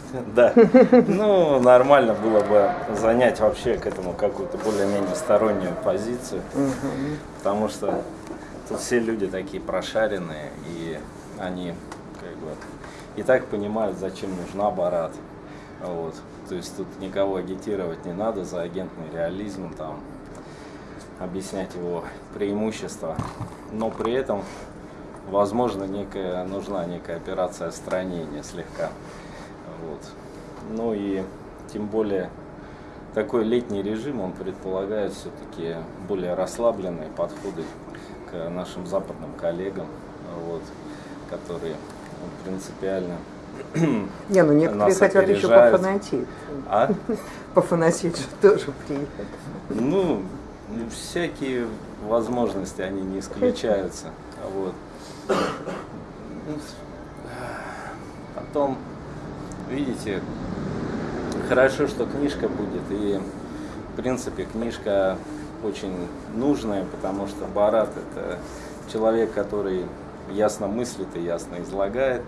Да. Ну, нормально было бы занять вообще к этому какую-то более-менее стороннюю позицию. Потому что тут все люди такие прошаренные, и они как бы и так понимают, зачем нужна Барат. Вот. То есть тут никого агитировать не надо за агентный реализм, там, объяснять его преимущества. Но при этом, возможно, некая, нужна некая операция отстранения слегка. Вот. Ну и тем более такой летний режим, он предполагает все-таки более расслабленные подходы к нашим западным коллегам, вот, которые принципиально Не, ну некоторые хотят еще пофанатеть. А? Пофанатеть же тоже приехать. Ну, всякие возможности, они не исключаются. Вот. Потом, видите, хорошо, что книжка будет. И, в принципе, книжка очень нужная, потому что Барат – это человек, который ясно мыслит и ясно излагает,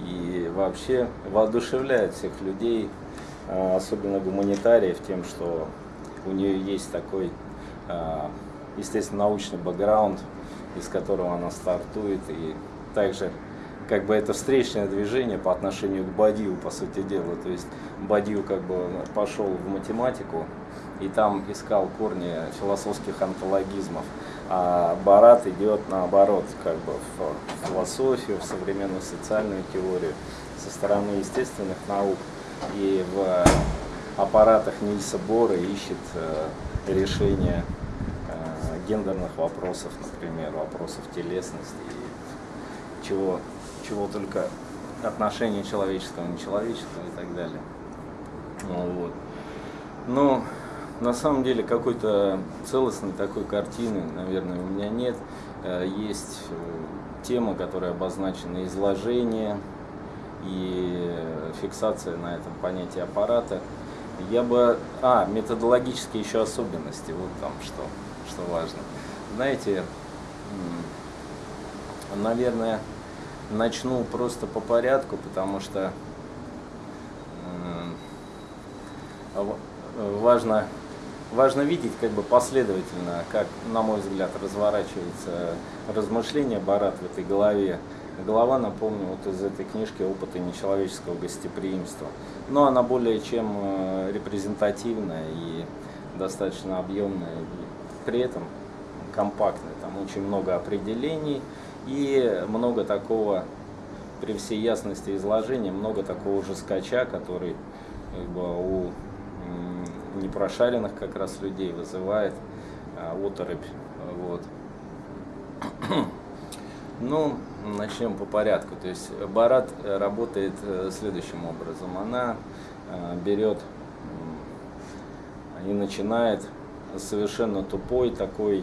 и вообще воодушевляет всех людей, а, особенно гуманитариев, тем, что у нее есть такой, а, естественно, научный бэкграунд, из которого она стартует, и также как бы это встречное движение по отношению к Бадию, по сути дела. То есть Бадию как бы пошел в математику и там искал корни философских антологизмов. А Барат идет наоборот, как бы в философию, в современную социальную теорию со стороны естественных наук и в аппаратах Нильса Бора ищет э, решение э, гендерных вопросов, например, вопросов телесности и чего, чего только отношения человеческого, нечеловеческого и так далее. Ну, вот. Но на самом деле какой-то целостной такой картины, наверное, у меня нет. Э, есть э, тема, которая обозначена изложение и фиксация на этом понятии аппарата. Я бы... А, методологические еще особенности, вот там что, что важно. Знаете, наверное, начну просто по порядку, потому что важно важно видеть как бы последовательно, как, на мой взгляд, разворачивается размышление Барат в этой голове. Голова, напомню, вот из этой книжки «Опыты нечеловеческого гостеприимства». Но она более чем э, репрезентативная и достаточно объемная, и при этом компактная. Там очень много определений и много такого, при всей ясности изложения, много такого же скача, который как бы, у непрошаренных как раз людей вызывает а, оторопь. Вот. Ну, начнем по порядку. То есть Барат работает э, следующим образом. Она э, берет и начинает совершенно тупой такой э,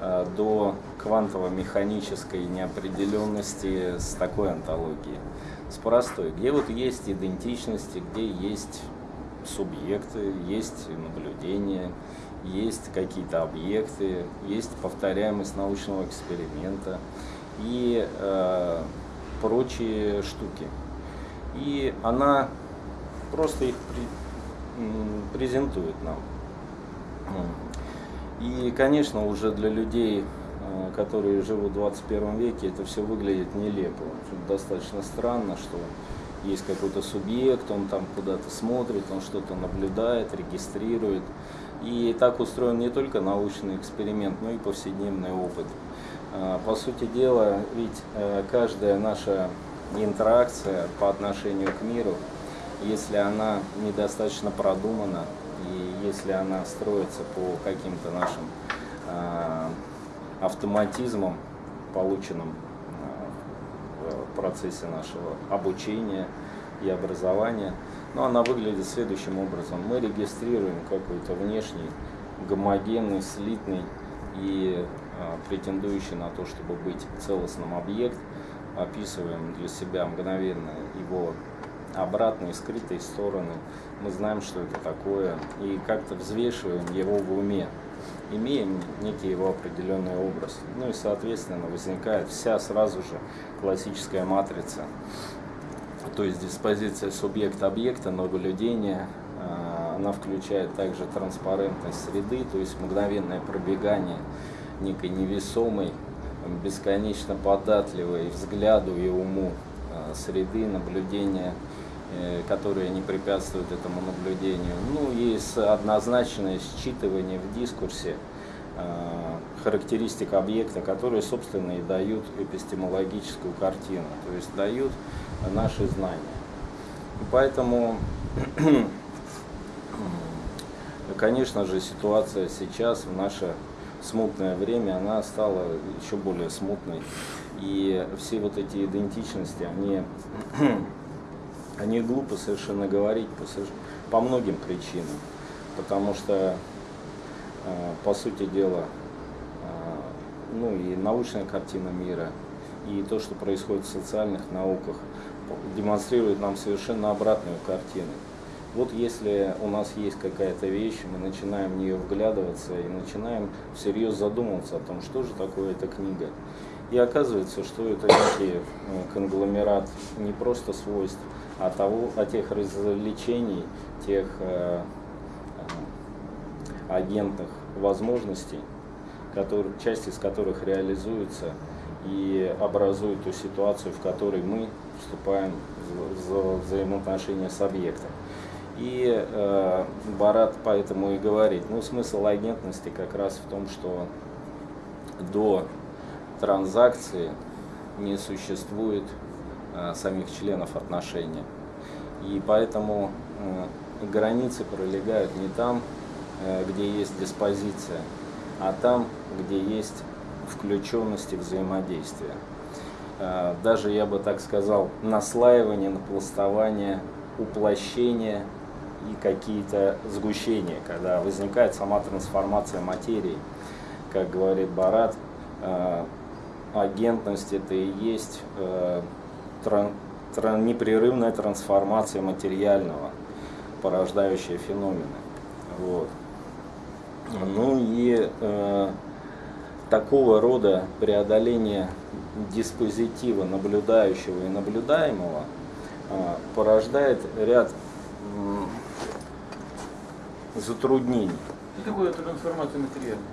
до квантово-механической неопределенности с такой антологией, с простой, где вот есть идентичности, где есть субъекты, есть наблюдения, есть какие-то объекты, есть повторяемость научного эксперимента и э, прочие штуки. И она просто их при, презентует нам. И, конечно, уже для людей, э, которые живут в 21 веке, это все выглядит нелепо. Достаточно странно, что есть какой-то субъект, он там куда-то смотрит, он что-то наблюдает, регистрирует. И так устроен не только научный эксперимент, но и повседневный опыт. А, по сути дела, ведь э, каждая наша интеракция по отношению к миру, если она недостаточно продумана, и если она строится по каким-то нашим а, автоматизмам, полученным в процессе нашего обучения и образования. Но она выглядит следующим образом. Мы регистрируем какой-то внешний, гомогенный, слитный и а, претендующий на то, чтобы быть целостным объект, описываем для себя мгновенно его обратные, скрытые стороны. Мы знаем, что это такое, и как-то взвешиваем его в уме имеем некий его определенный образ. Ну и, соответственно, возникает вся сразу же классическая матрица, то есть диспозиция субъекта-объекта, наблюдения, она включает также транспарентность среды, то есть мгновенное пробегание некой невесомой, бесконечно податливой взгляду и уму среды, наблюдения, которые не препятствуют этому наблюдению. Ну и однозначное считывание в дискурсе характеристик объекта, которые, собственно, и дают эпистемологическую картину, то есть дают наши знания. Поэтому, конечно же, ситуация сейчас, в наше смутное время, она стала еще более смутной. И все вот эти идентичности, они, они глупо совершенно говорить по, по многим причинам. Потому что, э, по сути дела, э, ну и научная картина мира, и то, что происходит в социальных науках, демонстрирует нам совершенно обратную картину. Вот если у нас есть какая-то вещь, мы начинаем в нее вглядываться и начинаем всерьез задумываться о том, что же такое эта книга. И оказывается, что это некий э, конгломерат не просто свойств, а, того, а тех развлечений, тех э, э, агентных возможностей, которые, часть из которых реализуется и образует ту ситуацию, в которой мы вступаем в, взаимоотношения с объектом. И э, Барат поэтому и говорит, ну смысл агентности как раз в том, что до транзакции не существует самих членов отношения. И поэтому э, границы пролегают не там, э, где есть диспозиция, а там, где есть включенность. Э, даже, я бы так сказал, наслаивание, напластование, уплощение и какие-то сгущения, когда возникает сама трансформация материи. Как говорит Барат, э, агентность это и есть э, тран, тран, непрерывная трансформация материального, порождающая феномены. Вот. Ну и э, такого рода преодоление диспозитива наблюдающего и наблюдаемого э, порождает ряд затруднений. Что такое трансформация материального?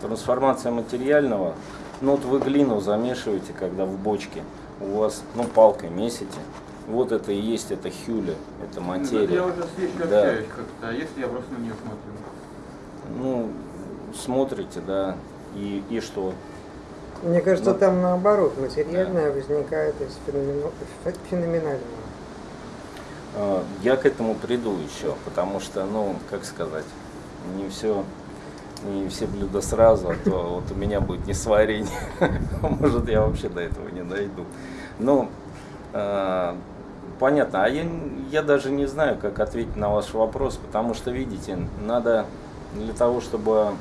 Трансформация материального, ну вот вы глину замешиваете, когда в бочке, у вас, ну палкой месите, вот это и есть, это хюля, это материя. Я уже с вещью да. общаюсь как-то, а если я просто на нее смотрю? Ну, смотрите, да, и, и что? Мне кажется, ну, там наоборот, материальное да. возникает из феноменального. А, я к этому приду еще, потому что, ну, как сказать, не все, не все блюда сразу, а то вот у меня будет не сварение, может я вообще до этого не дойду. Ну, э, понятно, а я, я даже не знаю, как ответить на ваш вопрос, потому что, видите, надо для того, чтобы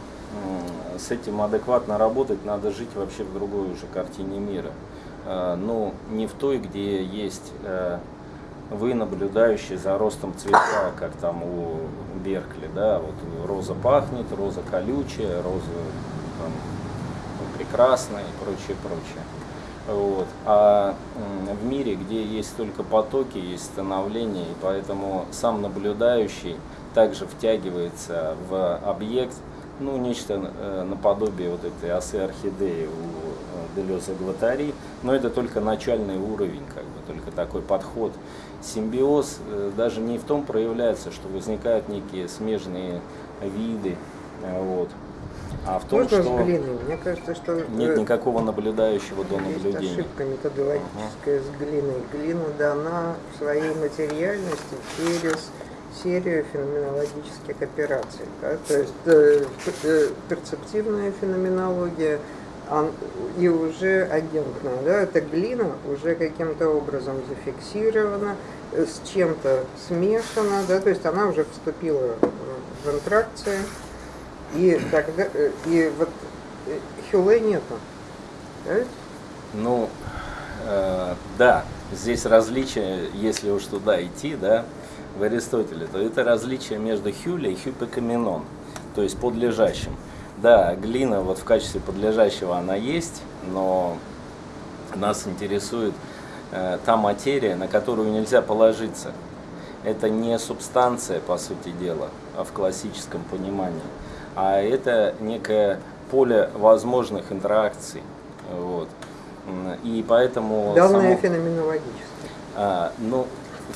э, с этим адекватно работать, надо жить вообще в другой уже картине мира. Э, ну, не в той, где есть... Э, вы наблюдающие за ростом цветка, как там у Беркли, да, вот роза пахнет, роза колючая, роза там, прекрасная и прочее, прочее. Вот. А в мире, где есть только потоки, есть становление, и поэтому сам наблюдающий также втягивается в объект, ну, нечто э, наподобие вот этой осы орхидеи у э, Делеза Гватари, но это только начальный уровень, как бы, только такой подход симбиоз э, даже не в том проявляется, что возникают некие смежные виды, вот, а в том, Можно что с глиной? Мне кажется, что нет никакого наблюдающего до наблюдения. Есть ошибка методологическая с глиной. Глина дана в своей материальности через серию феноменологических операций. Да? То есть э, э, перцептивная феноменология, и уже агентная, да, эта глина уже каким-то образом зафиксирована, э, с чем-то смешана, да, то есть она уже вступила в интеракции, и тогда, э, и вот э, Хюле нету, да? Ну, э, да, здесь различие, если уж туда идти, да, в Аристотеле, то это различие между Хюле и Хюпекаминон, то есть подлежащим. Да, глина вот в качестве подлежащего она есть, но нас интересует э, та материя, на которую нельзя положиться. Это не субстанция, по сути дела, а в классическом понимании, а это некое поле возможных интеракций. Вот. И поэтому... Данные само... феноменологические. А, ну,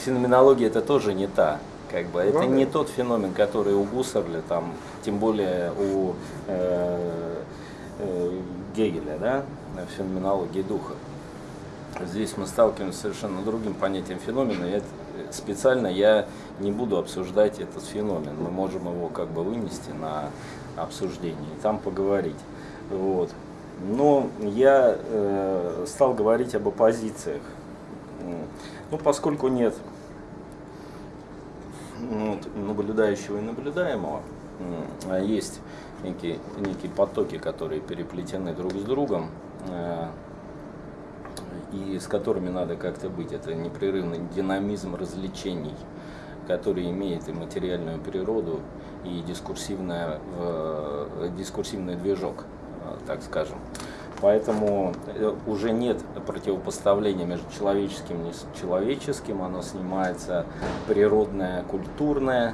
феноменология это тоже не та. Как бы. Это не тот феномен, который у Гуссерля, там, тем более у э, э, Гегеля, да, феноменологии духа. Здесь мы сталкиваемся с совершенно другим понятием феномена. И это, специально я не буду обсуждать этот феномен. Мы можем его как бы вынести на обсуждение и там поговорить. Вот. Но я э, стал говорить об оппозициях. Ну, поскольку нет ну, наблюдающего и наблюдаемого, а есть некие, некие потоки, которые переплетены друг с другом, э, и с которыми надо как-то быть. Это непрерывный динамизм развлечений, который имеет и материальную природу, и дискурсивная, дискурсивный движок, э, так скажем. Поэтому э, уже нет противопоставления между человеческим и человеческим, оно снимается природное, культурное,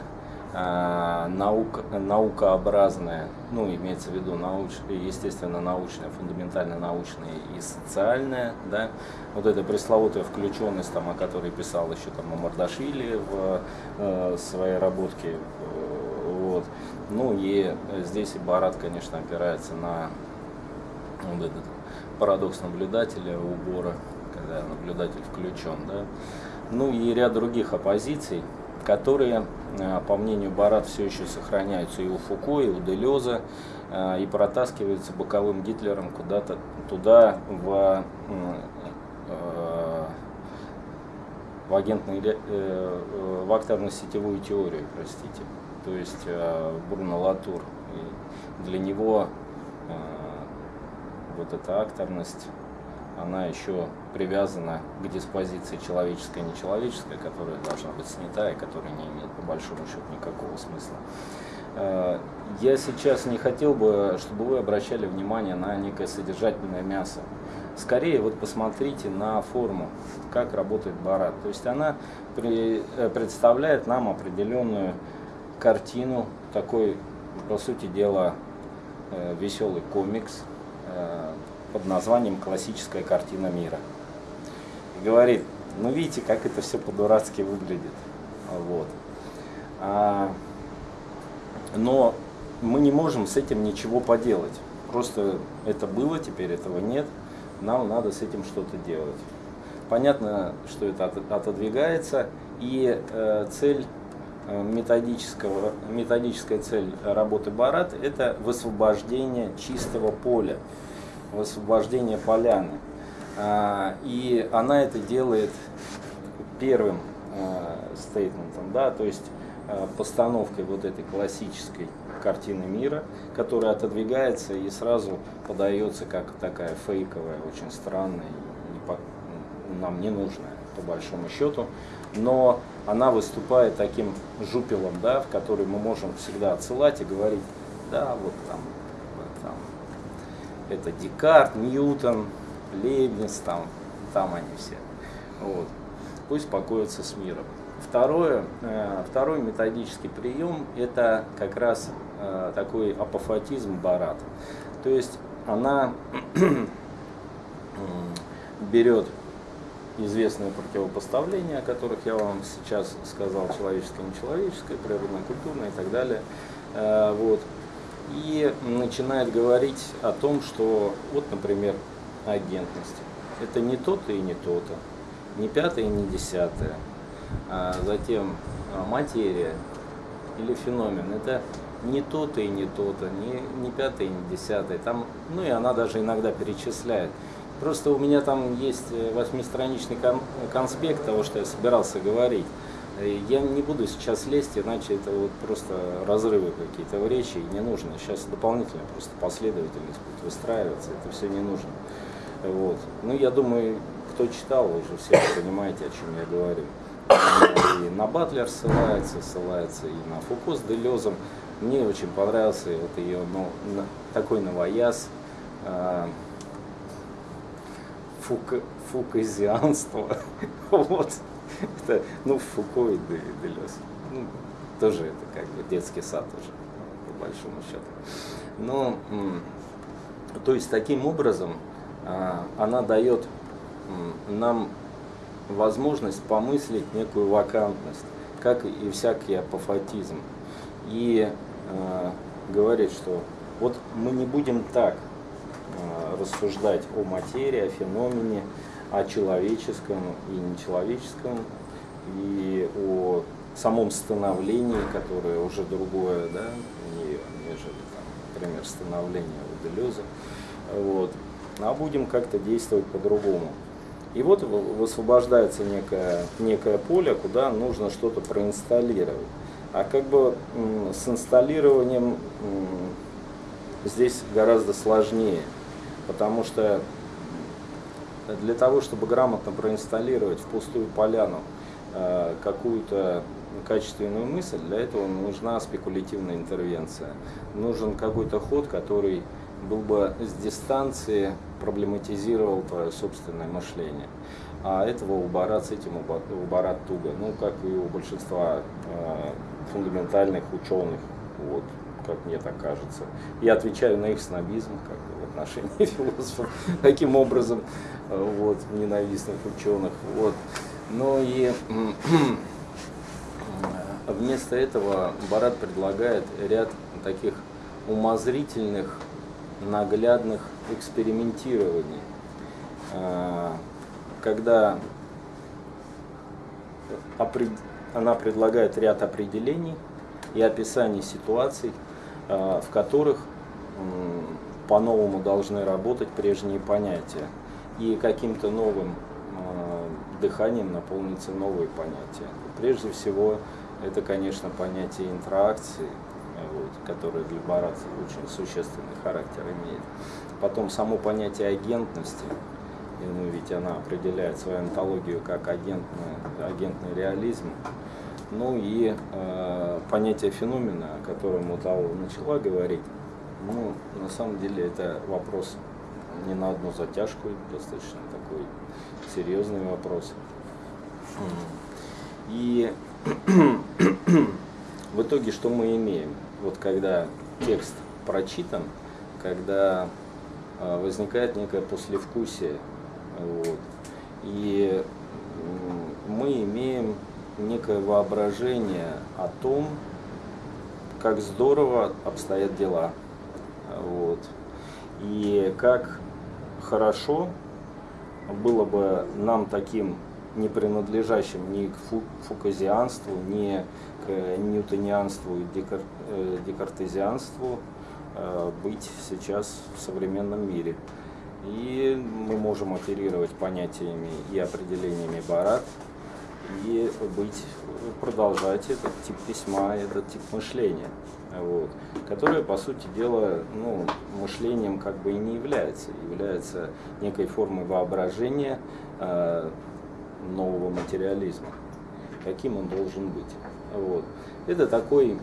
наук, наукообразное, ну, имеется в виду, науч, естественно, научное, фундаментально научное и социальное, да, вот эта пресловутая включенность, там, о которой писал еще там Мамардашвили в э, своей работке, э, вот, ну, и здесь и Барат, конечно, опирается на вот этот парадокс наблюдателя убора, когда наблюдатель включен, да, ну и ряд других оппозиций, которые, э, по мнению Барат, все еще сохраняются и у Фуко, и у Делеза, э, и протаскиваются боковым Гитлером куда-то туда, в, э, в агентный, в акторно-сетевую теорию, простите, то есть Бруно Латур. И для него вот эта акторность она еще привязана к диспозиции человеческая и нечеловеческая, которая должна быть снята и которая не имеет по большому счету никакого смысла. Э, я сейчас не хотел бы, чтобы вы обращали внимание на некое содержательное мясо. Скорее вот посмотрите на форму, как работает Барат. То есть она при, э, представляет нам определенную картину, такой, по сути дела, э, веселый комикс, под названием «Классическая картина мира». И говорит, ну видите, как это все по-дурацки выглядит. Вот. А, но мы не можем с этим ничего поделать. Просто это было, теперь этого нет. Нам надо с этим что-то делать. Понятно, что это отодвигается, и э, цель э, методического, методическая цель работы Барат – это высвобождение чистого поля высвобождения поляны. А, и она это делает первым а, стейтментом, да, то есть а, постановкой вот этой классической картины мира, которая отодвигается и сразу подается как такая фейковая, очень странная, нам не нужная по большому счету, но она выступает таким жупелом, да, в который мы можем всегда отсылать и говорить, да, вот там это Декарт, Ньютон, Лейбниц, там, там они все. Вот. Пусть покоятся с миром. Второе, э, второй методический прием – это как раз э, такой апофатизм Барат. То есть она берет известные противопоставления, о которых я вам сейчас сказал, человеческое, нечеловеческое, природно-культурное и так далее. Э, вот и начинает говорить о том, что вот, например, агентность. Это не то-то и не то-то, не пятое и не десятое. А затем а, материя или феномен. Это не то-то и не то-то, не, не пятое и не десятое. Там, ну и она даже иногда перечисляет. Просто у меня там есть э, восьмистраничный конспект того, что я собирался говорить. Я не буду сейчас лезть, иначе это вот просто разрывы какие-то в речи, и не нужно. Сейчас дополнительно просто последовательность будет выстраиваться, это все не нужно. Вот. Ну, я думаю, кто читал, уже все понимаете, о чем я говорю. И на Батлер ссылается, ссылается и на Фуко с Делезом. Мне очень понравился вот ее, ну, такой новояз. А, Фук, фуказианство. вот. Это, ну, Фуко и Делес. Ну, тоже это как бы детский сад уже, по большому счету. Но, то есть таким образом а, она дает нам возможность помыслить некую вакантность, как и всякий апофатизм. И э, говорит, что вот мы не будем так э, рассуждать о материи, о феномене, о человеческом и нечеловеческом, и о самом становлении, которое уже другое, да, нежели, там, например, становление у. Вот. А будем как-то действовать по-другому. И вот высвобождается некое, некое поле, куда нужно что-то проинсталлировать. А как бы с инсталлированием здесь гораздо сложнее, потому что для того, чтобы грамотно проинсталлировать в пустую поляну э, какую-то качественную мысль, для этого нужна спекулятивная интервенция. Нужен какой-то ход, который был бы с дистанции проблематизировал твое собственное мышление. А этого у Барат с этим у Барат туго. Ну, как и у большинства э, фундаментальных ученых, вот, как мне так кажется. Я отвечаю на их снобизм, как бы, в отношении философов, таким образом, э, вот, ненавистных ученых. Вот. Ну и вместо этого Барат предлагает ряд таких умозрительных наглядных экспериментирований, а, когда она предлагает ряд определений и описаний ситуаций, в которых по-новому должны работать прежние понятия. И каким-то новым а, дыханием наполнится новые понятия. Прежде всего, это, конечно, понятие интеракции, вот, которое для Барата очень существенный характер имеет. Потом само понятие агентности, ну, ведь она определяет свою антологию как агентный, агентный реализм. Ну и э, понятие феномена, о котором Муталова начала говорить, ну, на самом деле это вопрос не на одну затяжку, достаточно такой серьезный вопрос. И в итоге что мы имеем? вот когда текст прочитан, когда э, возникает некое послевкусие. Вот, и мы имеем некое воображение о том, как здорово обстоят дела. Вот. И как хорошо было бы нам таким не принадлежащим ни к фуказианству, ни к ньютонианству и декар, э, декартезианству э, быть сейчас в современном мире. И мы можем оперировать понятиями и определениями Барат, и быть, продолжать этот тип письма, этот тип мышления, вот, которое, по сути дела, ну, мышлением как бы и не является, является некой формой воображения, э, нового материализма, каким он должен быть. Вот. Это такой,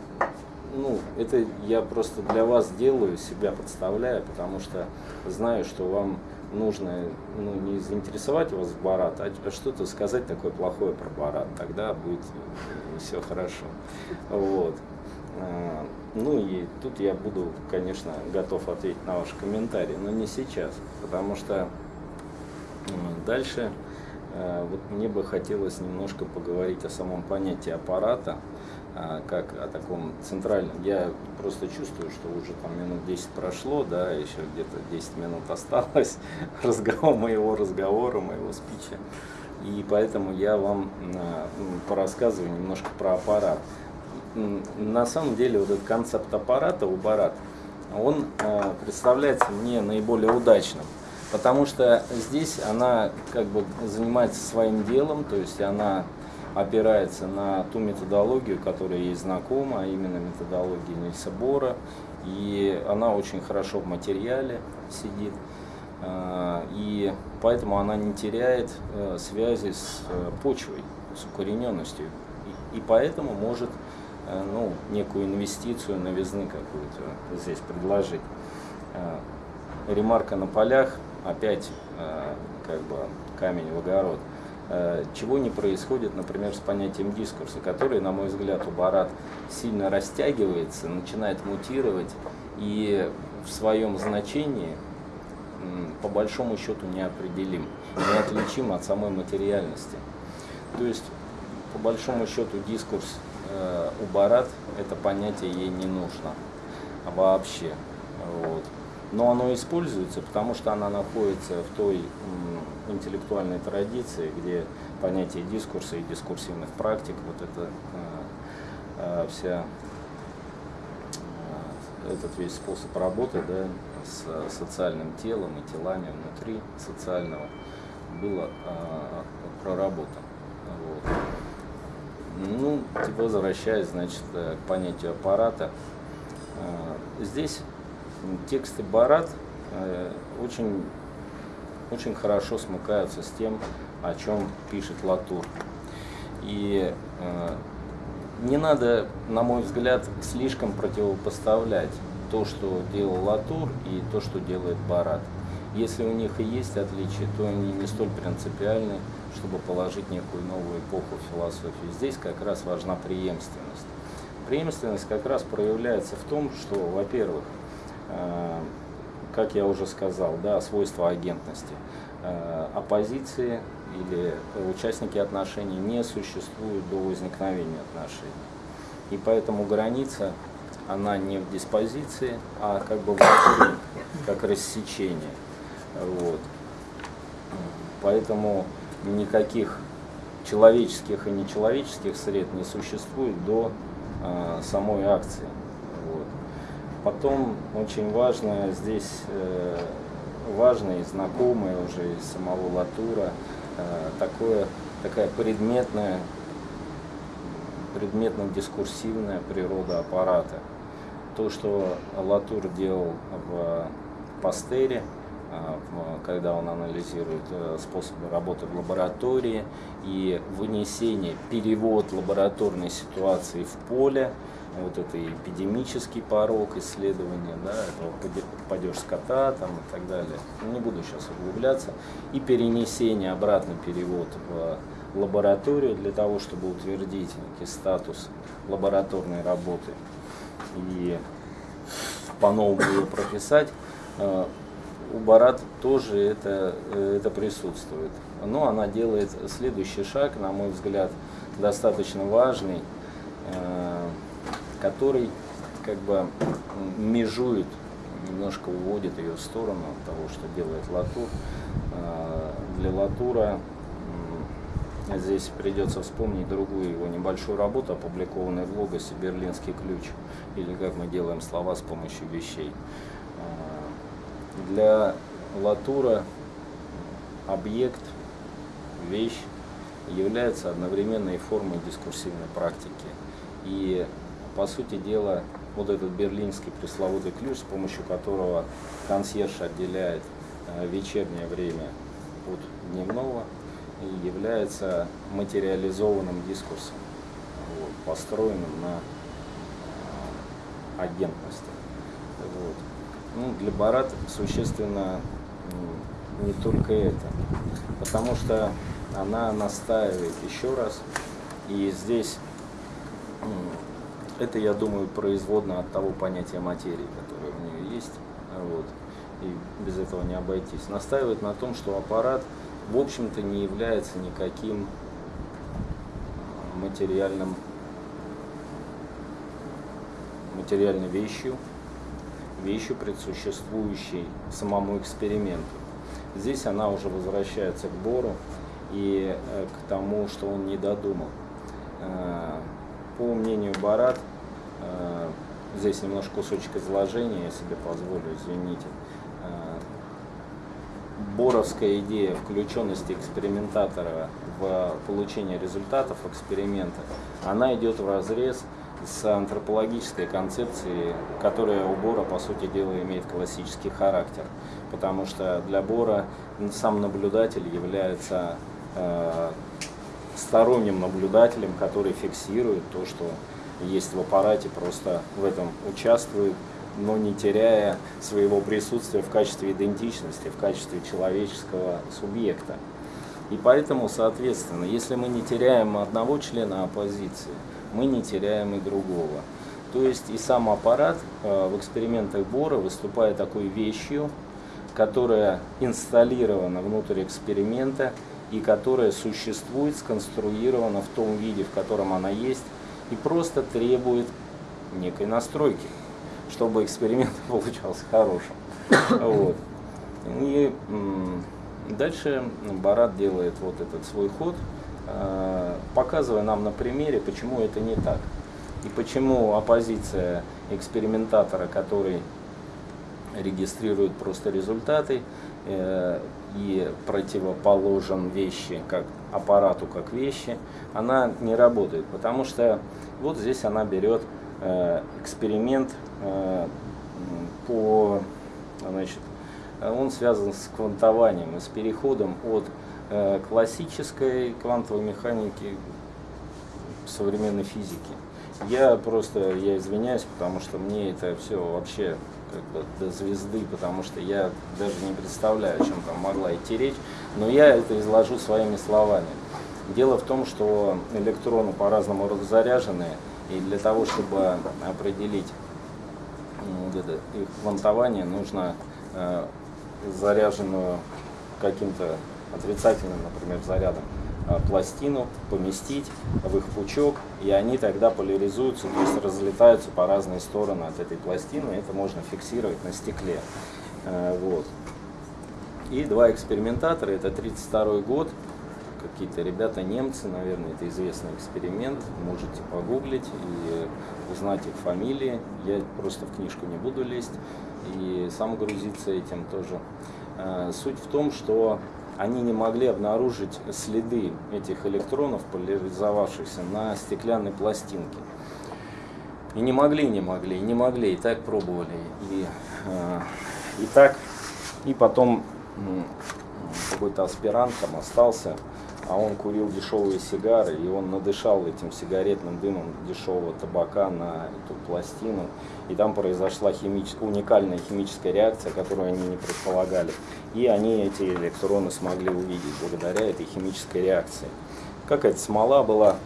ну, это я просто для вас делаю, себя подставляю, потому что знаю, что вам нужно ну, не заинтересовать вас в Барат, а, а что-то сказать такое плохое про Барат, тогда будет все хорошо. Вот. А, ну и тут я буду, конечно, готов ответить на ваши комментарии, но не сейчас, потому что дальше Э, вот мне бы хотелось немножко поговорить о самом понятии аппарата, э, как о таком центральном. Я просто чувствую, что уже там минут 10 прошло, да, еще где-то 10 минут осталось разговор, моего разговора, моего спича. И поэтому я вам э, порассказываю немножко про аппарат. На самом деле вот этот концепт аппарата у Барат, он представляется мне наиболее удачным. Потому что здесь она как бы занимается своим делом, то есть она опирается на ту методологию, которая ей знакома, а именно методология Нильса Бора. И она очень хорошо в материале сидит. А, и поэтому она не теряет э, связи с э, почвой, с укорененностью. И поэтому может э, ну, некую инвестицию новизны какую-то здесь предложить. Ремарка на полях опять э, как бы камень в огород. Э, чего не происходит, например, с понятием дискурса, который, на мой взгляд, у Барат сильно растягивается, начинает мутировать и в своем значении по большому счету неопределим, неотличим от самой материальности. То есть, по большому счету, дискурс э, у Барат, это понятие ей не нужно вообще. Вот. Но оно используется, потому что она находится в той интеллектуальной традиции, где понятие дискурса и дискурсивных практик, вот это э, э, вся э, этот весь способ работы да, с социальным телом и телами внутри социального было проработан. Вот. Ну, возвращаясь, значит, к понятию аппарата, здесь тексты Барат очень очень хорошо смыкаются с тем, о чем пишет Латур. И э, не надо, на мой взгляд, слишком противопоставлять то, что делал Латур, и то, что делает Барат. Если у них и есть отличия, то они не столь принципиальны, чтобы положить некую новую эпоху в философии. Здесь как раз важна преемственность. Преемственность как раз проявляется в том, что, во-первых, э, как я уже сказал, да, свойства агентности. Э, оппозиции или участники отношений не существуют до возникновения отношений. И поэтому граница, она не в диспозиции, а как бы внутри, как рассечение. Вот. Поэтому никаких человеческих и нечеловеческих сред не существует до э, самой акции. Потом очень важно здесь, э, важно и знакомое уже из самого Латура, э, такое, такая предметная, предметно-дискурсивная природа аппарата. То, что Латур делал в Пастере, э, когда он анализирует способы работы в лаборатории и вынесение, перевод лабораторной ситуации в поле, вот это эпидемический порог исследования, да, этого падеж скота там, и так далее. Не буду сейчас углубляться. И перенесение, обратный перевод в лабораторию для того, чтобы утвердить некий статус лабораторной работы и по-новому ее прописать. Э, у Барат тоже это, э, это присутствует. Но она делает следующий шаг, на мой взгляд, достаточно важный э, который как бы межует, немножко уводит ее в сторону того, что делает Латур. А, для Латура здесь придется вспомнить другую его небольшую работу, опубликованную в Логосе «Берлинский ключ», или как мы делаем слова с помощью вещей. А, для Латура объект, вещь является одновременной формой дискурсивной практики. И по сути дела, вот этот берлинский пресловутый ключ, с помощью которого консьерж отделяет э, вечернее время от дневного, является материализованным дискурсом, вот, построенным на э, агентности. Вот. Ну, для Барат существенно не только это, потому что она настаивает еще раз, и здесь это, я думаю, производно от того понятия материи, которое у нее есть. Вот. И без этого не обойтись. Настаивает на том, что аппарат, в общем-то, не является никаким а, материальным, материальной вещью, вещью, предсуществующей самому эксперименту. Здесь она уже возвращается к Бору и э, к тому, что он не додумал. По мнению Барат, э, здесь немножко кусочек изложения, я себе позволю, извините. Э, боровская идея включенности экспериментатора в получение результатов эксперимента, она идет в разрез с антропологической концепцией, которая у Бора, по сути дела, имеет классический характер. Потому что для Бора сам наблюдатель является э, сторонним наблюдателем, который фиксирует то, что есть в аппарате, просто в этом участвует, но не теряя своего присутствия в качестве идентичности, в качестве человеческого субъекта. И поэтому, соответственно, если мы не теряем одного члена оппозиции, мы не теряем и другого. То есть и сам аппарат э, в экспериментах Бора выступает такой вещью, которая инсталлирована внутрь эксперимента и которая существует, сконструирована в том виде, в котором она есть, и просто требует некой настройки, чтобы эксперимент получался хорошим. Вот. И дальше Барат делает вот этот свой ход, э, показывая нам на примере, почему это не так. И почему оппозиция экспериментатора, который регистрирует просто результаты э, и противоположен вещи как аппарату как вещи, она не работает, потому что вот здесь она берет э, эксперимент э, по, значит, он связан с квантованием и с переходом от э, классической квантовой механики современной физике. Я просто, я извиняюсь, потому что мне это все вообще как бы до звезды, потому что я даже не представляю, о чем там могла идти речь, но я это изложу своими словами. Дело в том, что электроны по-разному раззаряжены, и для того, чтобы определить их квантование, нужно э, заряженную каким-то отрицательным, например, зарядом пластину, поместить в их пучок, и они тогда поляризуются, то есть разлетаются по разные стороны от этой пластины, это можно фиксировать на стекле. Э, вот. И два экспериментатора, это 32 год, какие-то ребята немцы, наверное, это известный эксперимент, можете погуглить и узнать их фамилии, я просто в книжку не буду лезть и сам грузиться этим тоже. Э, суть в том, что они не могли обнаружить следы этих электронов, поляризовавшихся на стеклянной пластинке. И не могли, не могли, не могли, и так пробовали. И, э, и так, и потом какой-то аспирант там остался, а он курил дешевые сигары, и он надышал этим сигаретным дымом дешевого табака на эту пластину, и там произошла химич... уникальная химическая реакция, которую они не предполагали. И они эти электроны смогли увидеть благодаря этой химической реакции. Какая-то смола была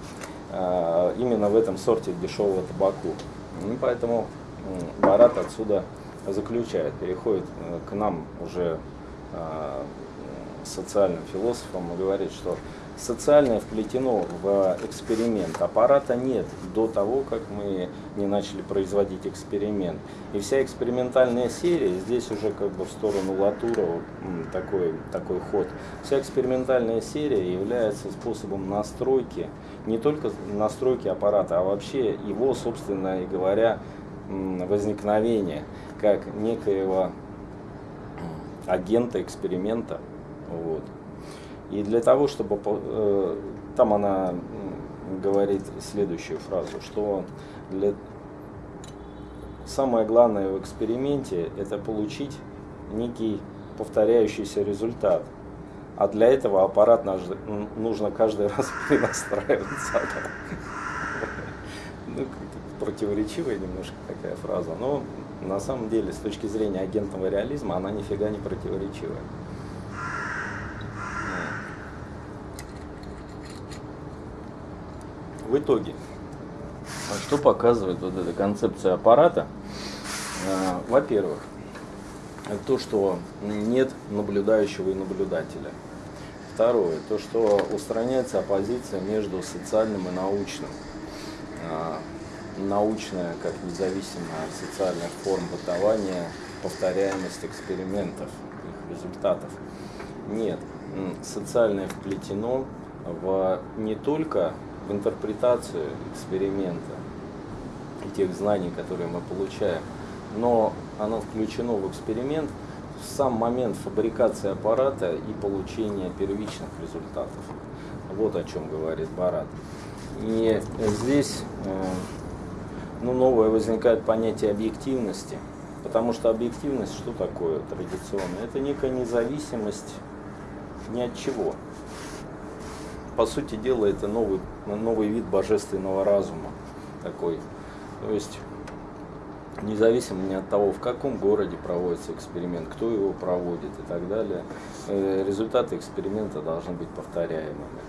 э, именно в этом сорте дешевого табаку. И поэтому э, Барат отсюда заключает, переходит э, к нам уже э, социальным философом и говорит, что социальное вплетено в эксперимент. Аппарата нет до того, как мы не начали производить эксперимент. И вся экспериментальная серия, здесь уже как бы в сторону Латура такой, такой ход, вся экспериментальная серия является способом настройки, не только настройки аппарата, а вообще его, собственно говоря, возникновения как некоего агента эксперимента. Вот. И для того, чтобы... Э, там она говорит следующую фразу, что для, самое главное в эксперименте это получить некий повторяющийся результат. А для этого аппарат нужно каждый раз перенастраиваться. Ну, противоречивая немножко такая фраза, но на самом деле с точки зрения агентного реализма она нифига не противоречивая. В итоге, что показывает вот эта концепция аппарата? А, во-первых, то, что нет наблюдающего и наблюдателя. Второе, то, что устраняется оппозиция между социальным и научным. А, научная, как независимая от социальных форм бытования, повторяемость экспериментов, их результатов. Нет, социальное вплетено в не только в интерпретацию эксперимента и тех знаний, которые мы получаем, но оно включено в эксперимент в сам момент фабрикации аппарата и получения первичных результатов. Вот о чем говорит Барат. И здесь э, ну, новое возникает понятие объективности, потому что объективность что такое традиционно? Это некая независимость ни от чего по сути дела, это новый, новый вид божественного разума такой. То есть независимо от того, в каком городе проводится эксперимент, кто его проводит и так далее, э, результаты эксперимента должны быть повторяемыми.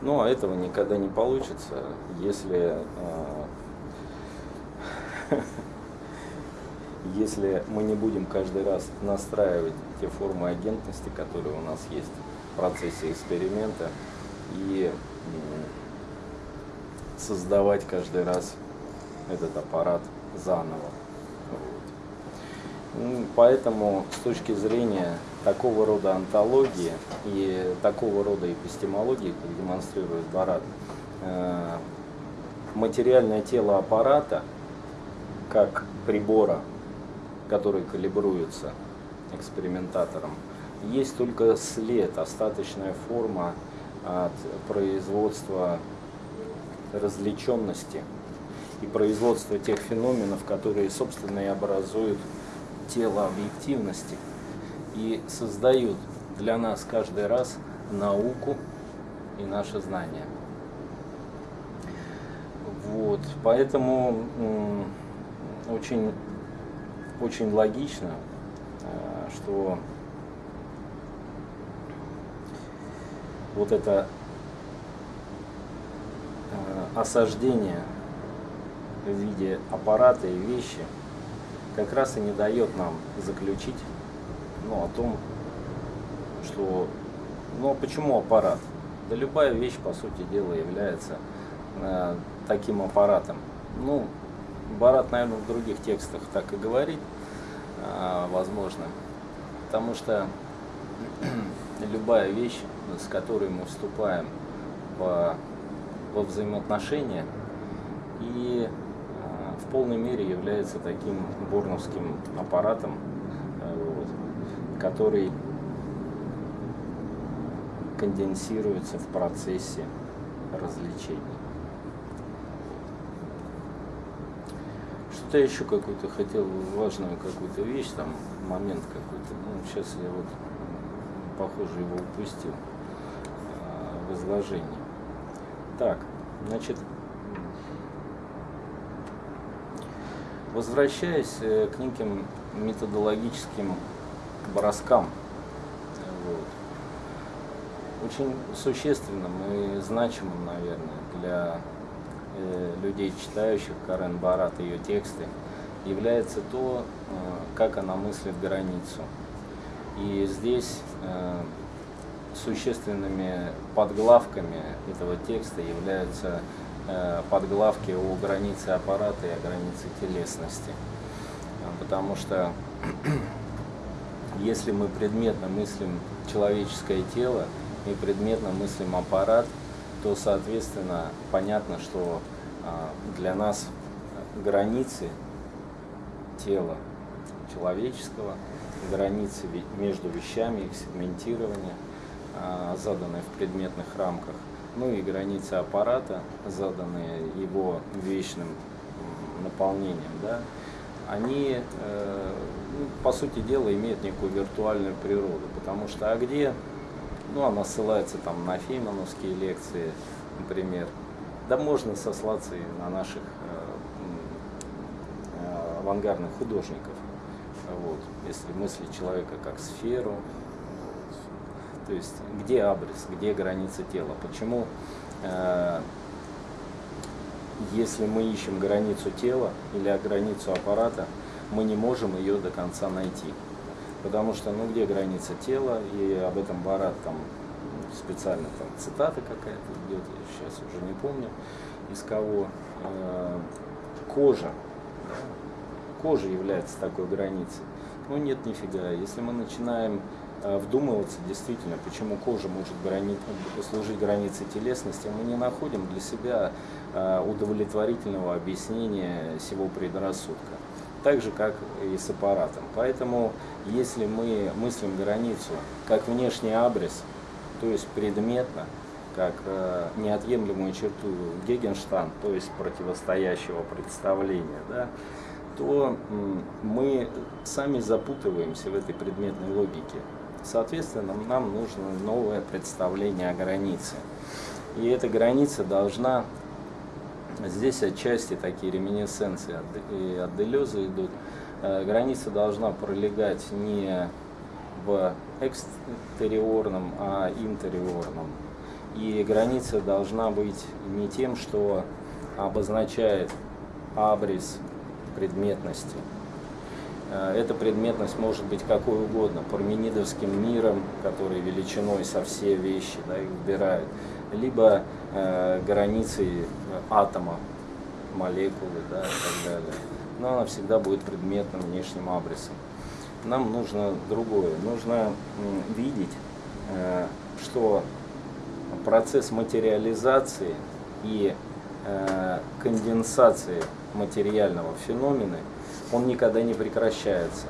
Ну, а этого никогда не получится, если, э, если мы не будем каждый раз настраивать те формы агентности, которые у нас есть в процессе эксперимента, и создавать каждый раз этот аппарат заново. Вот. Поэтому с точки зрения такого рода антологии и такого рода эпистемологии, как демонстрирует Барат, э, материальное тело аппарата, как прибора, который калибруется экспериментатором, есть только след, остаточная форма от производства развлеченности и производства тех феноменов, которые, собственно, и образуют тело объективности и создают для нас каждый раз науку и наше знание. Вот, поэтому очень, очень логично, э, что вот это э, осаждение в виде аппарата и вещи как раз и не дает нам заключить ну, о том, что, ну а почему аппарат? Да любая вещь, по сути дела, является э, таким аппаратом. Ну, Барат, наверное, в других текстах так и говорит, э, возможно, потому что любая вещь, с которой мы вступаем во, во взаимоотношения, и э, в полной мере является таким борновским аппаратом, который конденсируется в процессе развлечений. Что-то еще какую-то хотел, важную какую-то вещь, там, момент какой-то. Ну, сейчас я вот, похоже, его упустил а, в изложении. Так, значит, возвращаясь э, к неким методологическим броскам. Вот. Очень существенным и значимым, наверное, для э, людей, читающих Карен Барат и ее тексты, является то, э, как она мыслит границу. И здесь э, существенными подглавками этого текста являются э, подглавки о границе аппарата и о границе телесности. Потому что если мы предметно мыслим человеческое тело и предметно мыслим аппарат, то, соответственно, понятно, что а, для нас границы тела человеческого, границы между вещами, их сегментирование, а, заданные в предметных рамках, ну и границы аппарата, заданные его вечным наполнением, да, они, э, ну, по сути дела, имеют некую виртуальную природу. Потому что, а где, ну, она ссылается там на феймановские лекции, например, да можно сослаться и на наших э, э, авангардных художников. Вот, если мыслить человека как сферу, то есть где абрис, где граница тела, почему если мы ищем границу тела или границу аппарата, мы не можем ее до конца найти. Потому что, ну, где граница тела, и об этом Барат там специально там цитата какая-то идет, я сейчас уже не помню, из кого. Э, кожа. Кожа является такой границей. Ну нет, нифига. Если мы начинаем Э, вдумываться действительно, почему кожа может грани... служить границей телесности, мы не находим для себя э, удовлетворительного объяснения всего предрассудка. Так же, как и с аппаратом. Поэтому, если мы мыслим границу как внешний абрис, то есть предметно, как э, неотъемлемую черту Гегенштан, то есть противостоящего представления, да, то мы сами запутываемся в этой предметной логике. Соответственно, нам нужно новое представление о границе. И эта граница должна Здесь отчасти такие реминесценции от, от Делеза идут. Э, граница должна пролегать не в экстериорном, а интериорном. И граница должна быть не тем, что обозначает абрис предметности. Э, эта предметность может быть какой угодно, парменидовским миром, который величиной со все вещи да, их выбирают, либо э, границей атома, молекулы да, и так далее. Но она всегда будет предметным внешним абрисом. Нам нужно другое. Нужно видеть, э, что процесс материализации и э, конденсации материального феномена, он никогда не прекращается.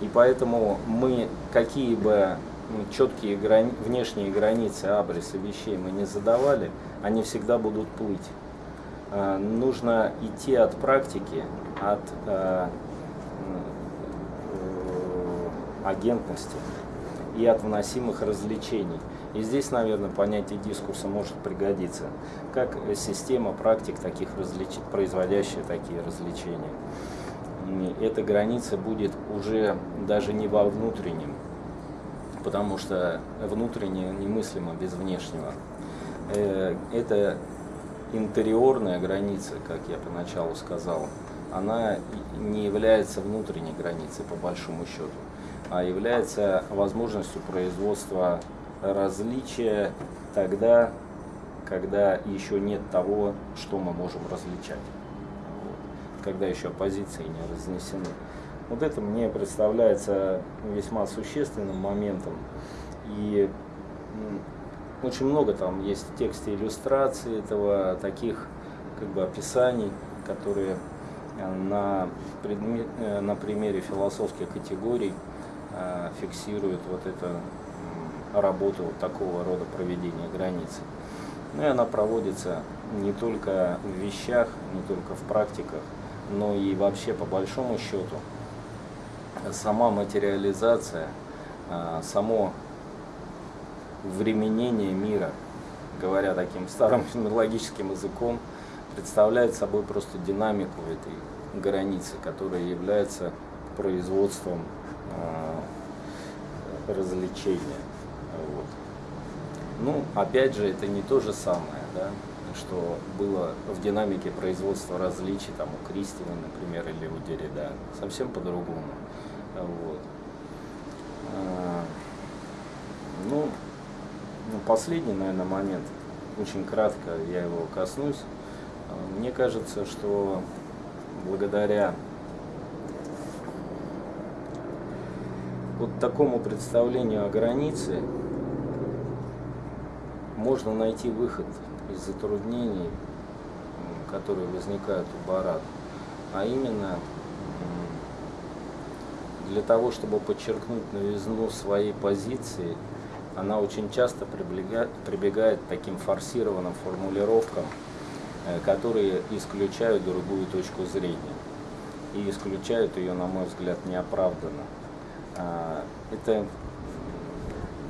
И поэтому мы, какие бы четкие грани, внешние границы абриса вещей мы не задавали, они всегда будут плыть. Э, нужно идти от практики, от э, агентности и от вносимых развлечений. И здесь, наверное, понятие дискурса может пригодиться, как система практик, таких развлеч... производящая такие развлечения. Эта граница будет уже даже не во внутреннем, потому что внутреннее немыслимо без внешнего. Э, это интериорная граница, как я поначалу сказал, она не является внутренней границей по большому счету, а является возможностью производства различия тогда, когда еще нет того, что мы можем различать, вот. когда еще позиции не разнесены. Вот это мне представляется весьма существенным моментом. И очень много там есть в тексте иллюстраций этого, таких как бы описаний, которые э, на, предмет, э, на примере философских категорий э, фиксируют вот эту работу такого рода проведения границы. Ну и она проводится не только в вещах, не только в практиках, но и вообще по большому счету сама материализация, само временение мира, говоря таким старым фенологическим языком, представляет собой просто динамику этой границы, которая является производством э, развлечения. Ну, опять же, это не то же самое, да, что было в динамике производства различий там, у Кристина, например, или у Деррида. Совсем по-другому. Вот. А, ну, ну, последний, наверное, момент, очень кратко я его коснусь. А, мне кажется, что благодаря вот такому представлению о границе можно найти выход из затруднений, которые возникают у Барат. А именно для того, чтобы подчеркнуть новизну своей позиции – она очень часто прибегает, прибегает к таким форсированным формулировкам, э, которые исключают другую точку зрения. И исключают ее, на мой взгляд, неоправданно. А, это,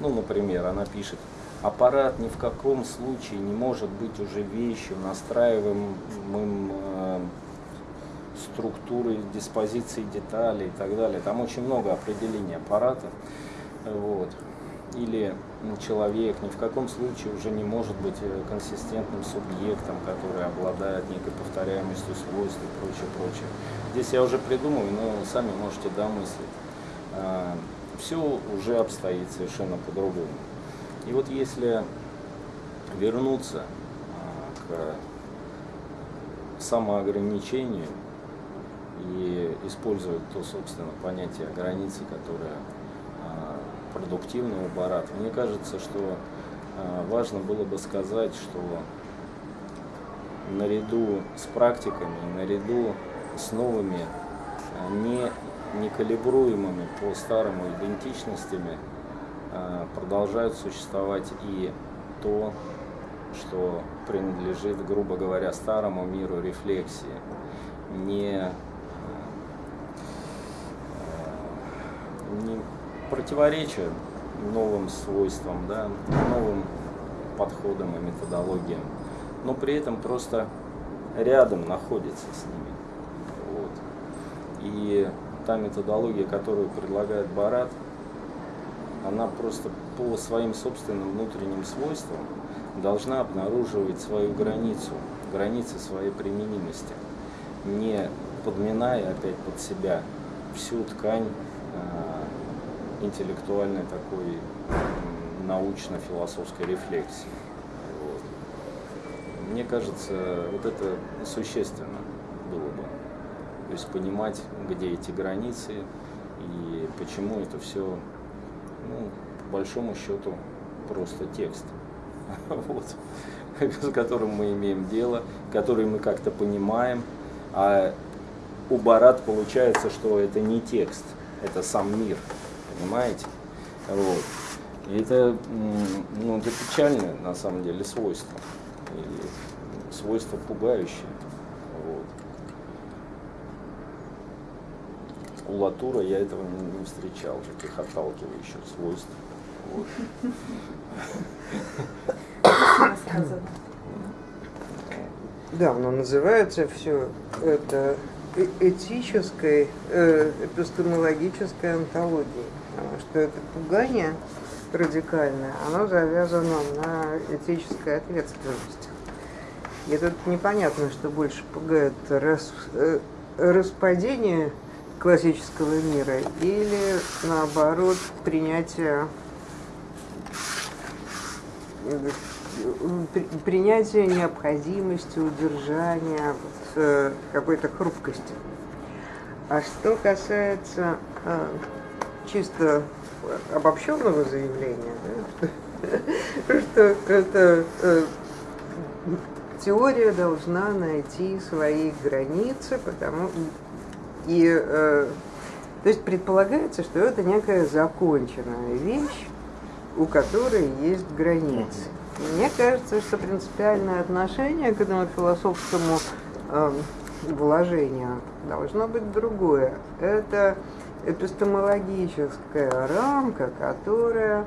ну, например, она пишет, аппарат ни в каком случае не может быть уже вещью, настраиваемым э, структурой диспозиции деталей и так далее. Там очень много определений аппарата. Вот или человек ни в каком случае уже не может быть э, консистентным субъектом, который обладает некой повторяемостью свойств и прочее, прочее. Здесь я уже придумываю, но сами можете домыслить. А, Все уже обстоит совершенно по-другому. И вот если вернуться а, к самоограничению и использовать то, собственно, понятие границы, которое продуктивного барата. Мне кажется, что э, важно было бы сказать, что наряду с практиками, наряду с новыми, не, некалибруемыми по старому идентичностями, продолжают существовать и то, что принадлежит, грубо говоря, старому миру рефлексии, не, не противоречия новым свойствам, да, новым подходам и методологиям, но при этом просто рядом находится с ними. Вот. И та методология, которую предлагает Барат, она просто по своим собственным внутренним свойствам должна обнаруживать свою границу, границы своей применимости, не подминая опять под себя всю ткань э, интеллектуальной такой научно-философской рефлексии. Мне кажется, вот это существенно было бы. То есть понимать, где эти границы и почему это все, ну, по большому счету, просто текст, вот, с которым мы имеем дело, который мы как-то понимаем, а у Барат получается, что это не текст, это сам мир, понимаете? Вот. И это, ну, это печальное на самом деле свойство, и свойство пугающее. Вот. У Латура я этого не, встречал, таких отталкивающих свойств. Да, но называется все это э, этической, э, эпистемологической антологией, потому что это пугание радикальное, оно завязано на этической ответственности. И тут непонятно, что больше пугает рас, э, распадение классического мира или наоборот принятие принятие необходимости удержания э, какой-то хрупкости. А что касается э, чисто обобщенного заявления, да, что это э, теория должна найти свои границы, потому и э, то есть предполагается, что это некая законченная вещь, у которой есть границы. Мне кажется, что принципиальное отношение к этому философскому э, вложению должно быть другое. Это эпистемологическая рамка, которая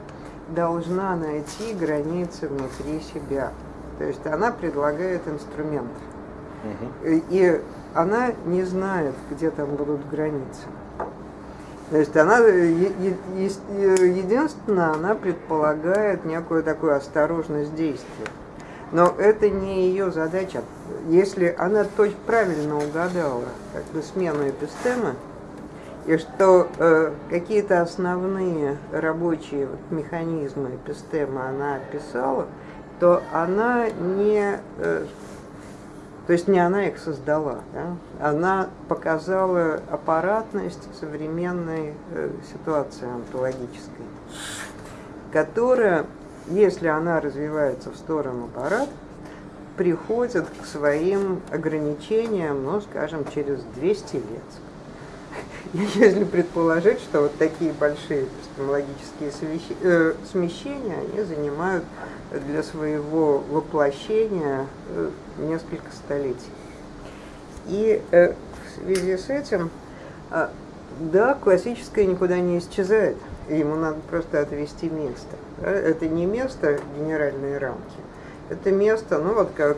должна найти границы внутри себя. То есть она предлагает инструмент. Угу. И она не знает, где там будут границы. То есть она, единственное, она предполагает некую такую осторожность действия. Но это не ее задача. Если она точно правильно угадала как бы смену эпистемы, и что э, какие-то основные рабочие механизмы эпистемы она описала, то она не э, то есть не она их создала, да? она показала аппаратность современной э, ситуации онтологической, которая, если она развивается в сторону аппарат, приходит к своим ограничениям, ну, скажем, через 200 лет. Если предположить, что вот такие большие эпистемологические э, смещения, они занимают для своего воплощения э, несколько столетий. И э, в связи с этим, да, классическое никуда не исчезает, ему надо просто отвести место. Это не место генеральные рамки, это место, ну вот как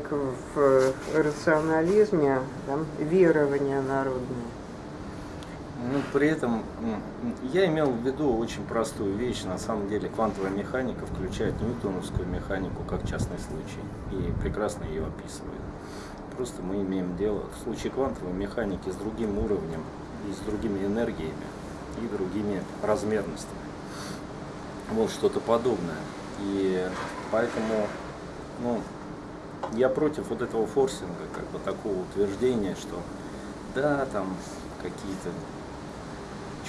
в рационализме, там, верование народное. Ну, при этом я имел в виду очень простую вещь. На самом деле квантовая механика включает ньютоновскую механику как частный случай и прекрасно ее описывает. Просто мы имеем дело в случае квантовой механики с другим уровнем и с другими энергиями и другими размерностями. Вот что-то подобное. И поэтому ну, я против вот этого форсинга, как бы такого утверждения, что да, там какие-то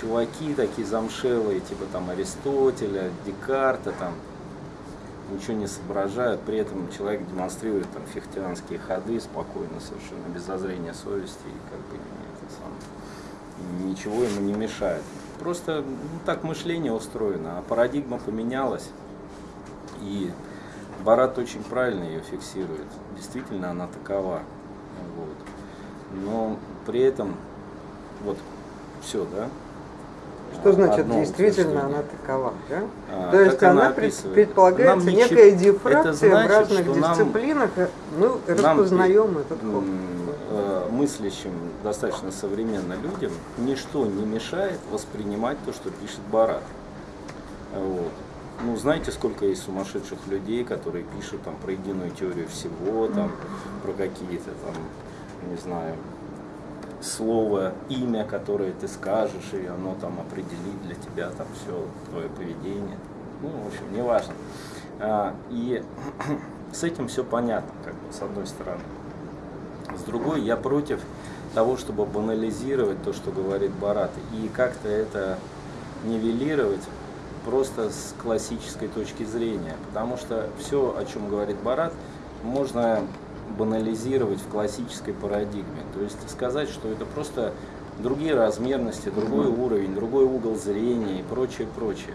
чуваки такие замшелые, типа там Аристотеля, Декарта, там ничего не соображают, при этом человек демонстрирует там фихтианские ходы спокойно, совершенно без зазрения совести, и как бы это сам, ничего ему не мешает. Просто ну, так мышление устроено, а парадигма поменялась, и Барат очень правильно ее фиксирует. Действительно, она такова. Вот. Но при этом, вот, все, да, Что значит одно действительно она такова? Да? А, То есть она она предполагается Нам не некая чит- дифракция значит, в разных нам- дисциплинах. э, Мы Нам, распознаем этот м, э, мыслящим, достаточно современно людям, ничто не мешает воспринимать то, что пишет Барат. Вот. Ну, знаете, сколько есть сумасшедших людей, которые пишут там про единую теорию всего, там, про какие-то там, не знаю, слово, имя, которое ты скажешь, и оно там определит для тебя там все твое поведение. Ну, в общем, неважно. А, И с этим все понятно, как бы, с одной стороны. С другой, я против того, чтобы банализировать то, что говорит Барат, и как-то это нивелировать просто с классической точки зрения. Потому что все, о чем говорит Барат, можно банализировать в классической парадигме. То есть сказать, что это просто другие размерности, другой уровень, другой угол зрения и прочее, прочее.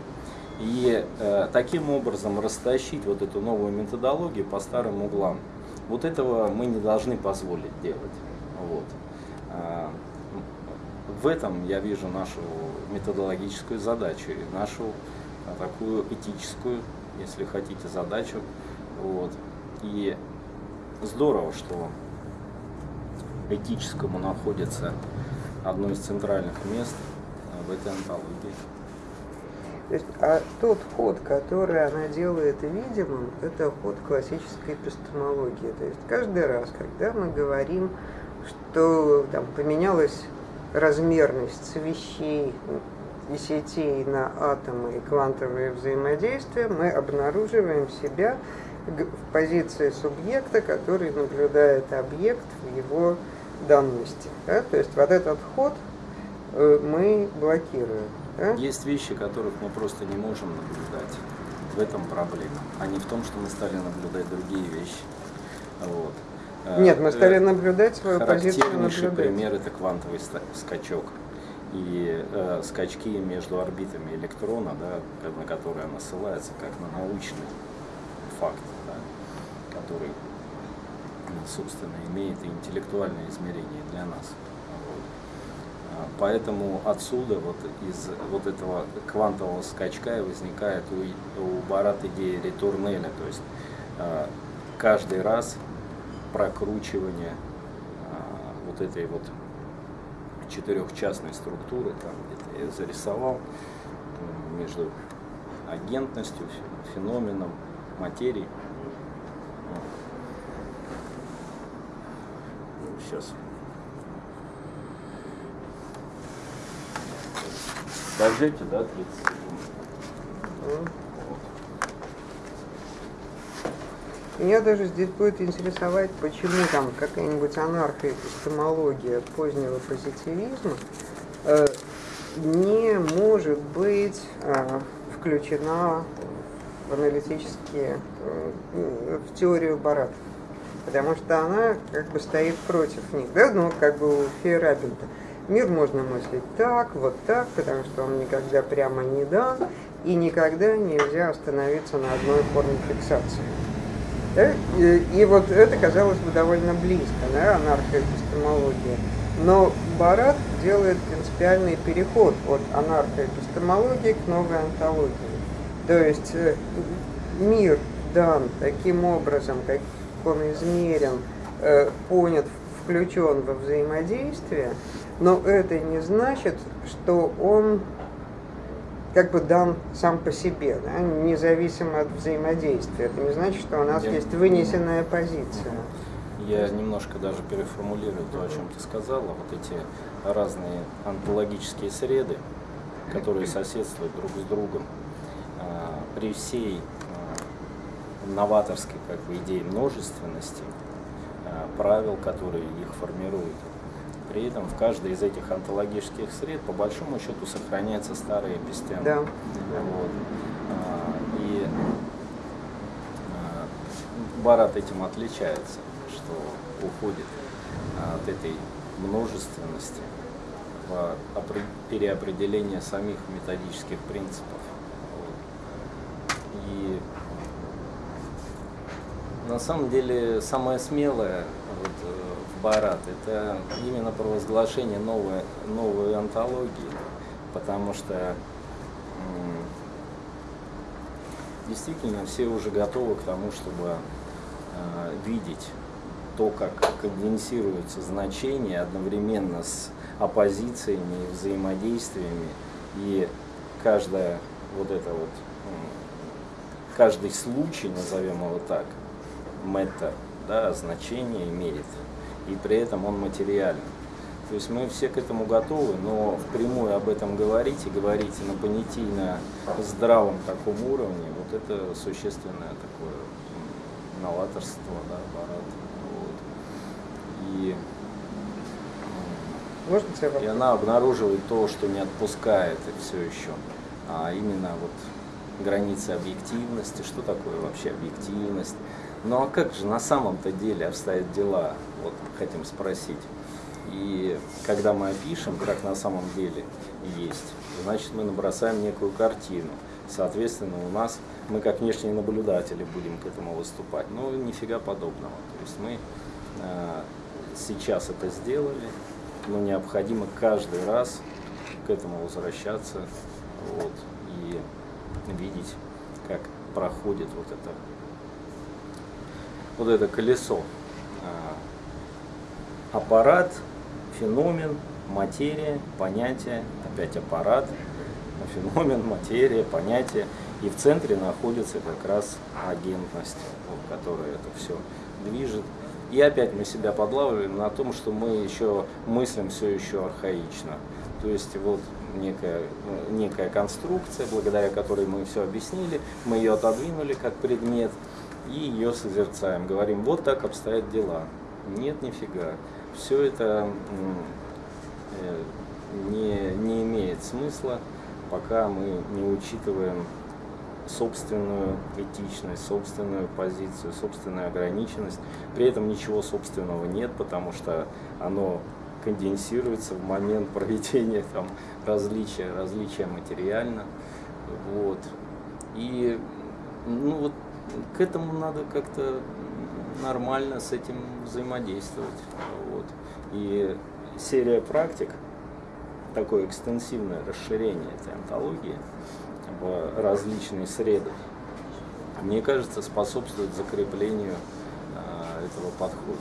И э, таким образом растащить вот эту новую методологию по старым углам. Вот этого мы не должны позволить делать. Вот. А, в этом я вижу нашу методологическую задачу и нашу а, такую этическую, если хотите, задачу. Вот. И здорово, что этическому находится одно из центральных мест а, в этой антологии. То есть, а тот ход, который она делает видимым, это ход классической эпистемологии. То есть каждый раз, когда мы говорим, что там поменялась размерность вещей и сетей на атомы и квантовые взаимодействия, мы обнаруживаем себя в позиции субъекта, который наблюдает объект в его данности. да. То есть вот этот ход э, мы блокируем. да. Есть вещи, которых мы просто не можем наблюдать. В этом проблема, а не в том, что мы стали наблюдать другие вещи. Вот. Э, Нет, мы стали э, наблюдать свою позицию Характернейший пример это квантовый скачок. И э, скачки между орбитами электрона, да, на которые она ссылается, как на научный факт, который, ну, собственно, имеет интеллектуальное измерение для нас. А, Поэтому отсюда, вот из вот этого квантового скачка и возникает у, у Барат идея ретурнеля, то есть э, каждый раз прокручивание а, вот этой вот четырехчастной структуры, там где-то я зарисовал между агентностью, фе- феноменом, материей. Сейчас. Дождете, да, 30 секунд? Меня даже здесь будет интересовать, почему там какая-нибудь анархоэпистемология позднего позитивизма э, не может быть э, включена в аналитические, э, в теорию Барата. Потому что она как бы стоит против них, да, ну как бы у Фейерабельта. Мир можно мыслить так, вот так, потому что он никогда прямо не дан, и никогда нельзя остановиться на одной форме фиксации. Да? И, и вот это казалось бы довольно близко, да, анархоэпистемология. Но Барат делает принципиальный переход от анархоэпистемологии к новой антологии. То есть э, мир дан таким образом, как он измерен, э, понят, включен во взаимодействие, но это не значит, что он как бы дан сам по себе, да, независимо от взаимодействия. Это не значит, что у нас Я- есть вынесенная позиция. Я немножко даже переформулирую то, о чем ты сказала. Вот эти разные онтологические среды, которые соседствуют друг с другом, а, при всей новаторской как бы, идее множественности, а, правил, которые их формируют. При этом в каждой из этих онтологических сред, по большому счету, сохраняется старая эпистема. Да. Вот. А, И а, Барат этим отличается, что уходит от этой множественности в опре- переопределение самих методических принципов. Вот. И на самом деле самое смелое вот, э, в Барат это именно провозглашение новой, новой антологии. потому что действительно все уже готовы к тому, чтобы э, видеть то, как конденсируются значения одновременно с оппозициями и взаимодействиями, и каждая вот это вот, каждый случай, назовем его так, мета, да, значение имеет, и при этом он материален. То есть мы все к этому готовы, но впрямую об этом говорить и говорить на понятийно здравом таком уровне, вот это существенное такое новаторство, да, аппарат. Вот. И, Можно и она обнаруживает то, что не отпускает и все еще, а именно вот границы объективности, что такое вообще объективность. Ну а как же на самом-то деле обстоят дела, вот хотим спросить. И когда мы опишем, как на самом деле есть, значит мы набросаем некую картину. Соответственно, у нас, мы как внешние наблюдатели будем к этому выступать. Но нифига подобного. То есть мы э, сейчас это сделали, но необходимо каждый раз к этому возвращаться вот, и видеть, как проходит вот это, вот это колесо. А, аппарат феномен, материя, понятие, опять аппарат, феномен, материя, понятие. И в центре находится как раз агентность, которая это все движет. И опять мы себя подлавливаем на том, что мы еще мыслим все еще архаично. То есть вот некая, некая конструкция, благодаря которой мы все объяснили, мы ее отодвинули как предмет и ее созерцаем. Говорим, вот так обстоят дела. Нет, нифига все это э, не, не имеет смысла, пока мы не учитываем собственную этичность, собственную позицию, собственную ограниченность. При этом ничего собственного нет, потому что оно конденсируется в момент проведения там, различия, различия материально. Вот. И ну, вот, к этому надо как-то нормально с этим взаимодействовать. Вот. И серия практик, такое экстенсивное расширение этой антологии в различные среды, мне кажется, способствует закреплению а, этого подхода.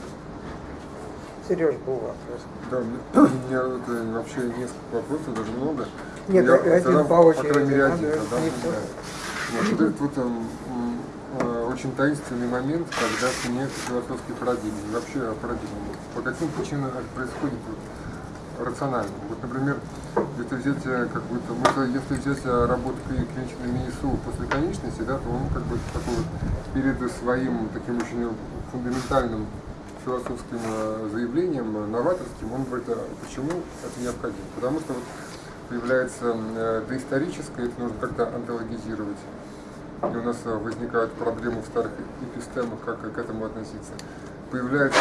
Сереж, был вопрос. Да, у меня это вообще несколько вопросов, даже много. Нет, я один по очереди. По крайней мере, один. Надо, да, да. Вот, вот этот вот эм, э, очень таинственный момент, когда меняются философские парадигмы, и вообще парадигмы. По каким причинам это происходит рационально? Вот, например, если взять, э, как бы, если взять э, работу клиничной МИСУ после конечности, да, то он как бы такой перед своим таким очень фундаментальным философским э, заявлением, новаторским, он говорит, а почему это необходимо? Потому что вот появляется доисторическое, это нужно как-то антологизировать и у нас э, возникают проблемы в старых эпистемах, как к этому относиться. Появляется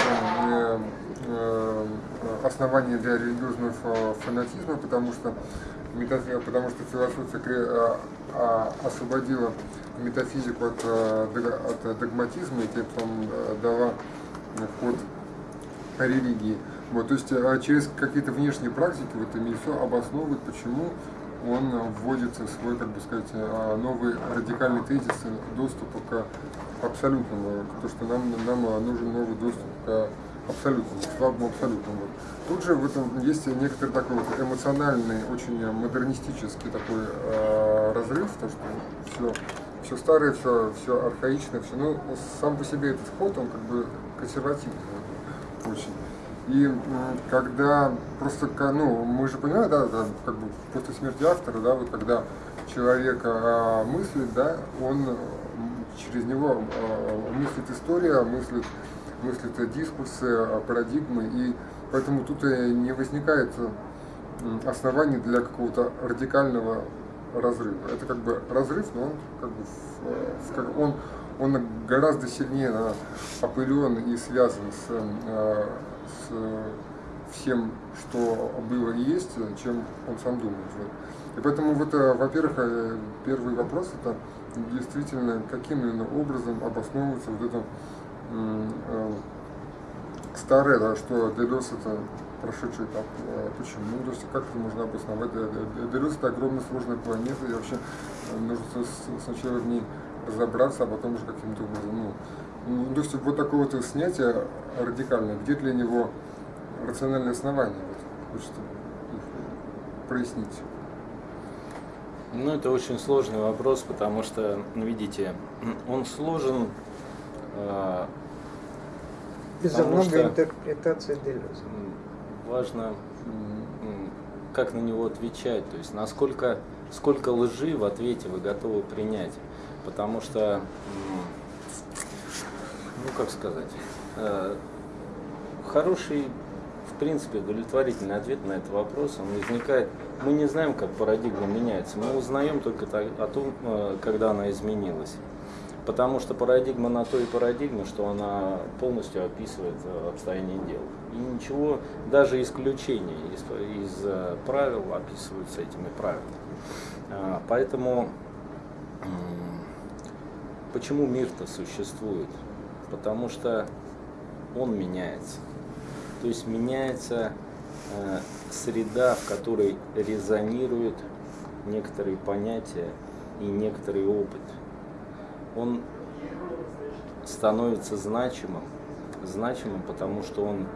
э, э, основание для религиозного фанатизма, потому что, потому что философия освободила метафизику от, от догматизма и тем самым дала ход религии. Вот, то есть через какие-то внешние практики вот МИСО обосновывает, почему он вводит свой, как бы сказать, а, новый радикальный тезис доступа к абсолютному, то, что нам, нам нужен новый доступ к абсолютному, к слабому абсолютному. Тут же в этом есть некоторый такой вот эмоциональный, очень модернистический такой э, разрыв, то что все, все старое, все, все архаичное, все, ну, сам по себе этот ход, он как бы консервативный очень. И когда просто, ну, мы же понимаем, да, как бы после смерти автора, да, вот когда человек а, мыслит, да, он через него а, мыслит история, мыслит, мыслит дискурсы, а, парадигмы, и поэтому тут не возникает оснований для какого-то радикального разрыва. Это как бы разрыв, но он как бы в, он, он гораздо сильнее опылен и связан с с э, всем, что было и есть, чем он сам думает. И поэтому, вот, э, во-первых, э, первый вопрос это действительно, каким именно образом обосновывается вот это старое, да, что DDoS это прошедший этап. Почему? Ну, то есть как это можно обосновать? DDoS это огромная сложная планета, и вообще нужно сначала в ней разобраться, а потом уже каким-то образом, ну, ну, то есть вот такое вот снятие радикальное, где для него рациональное основание? Вот, хочется прояснить. Ну, это очень сложный вопрос, потому что, ну, видите, он сложен. Э, Из-за много что интерпретаций Делеза. Важно, как на него отвечать, то есть насколько сколько лжи в ответе вы готовы принять. Потому что, ну как сказать, э, хороший в принципе, удовлетворительный ответ на этот вопрос, он возникает, мы не знаем, как парадигма меняется, мы узнаем только о том, э, когда она изменилась. Потому что парадигма на то и парадигма, что она полностью описывает э, обстояние дел. И ничего, даже исключения из, из правил описываются этими правилами. А, поэтому почему мир-то существует? Потому что он меняется. То есть меняется э, среда, в которой резонируют некоторые понятия и некоторый опыт. Он становится значимым, значимым, потому что он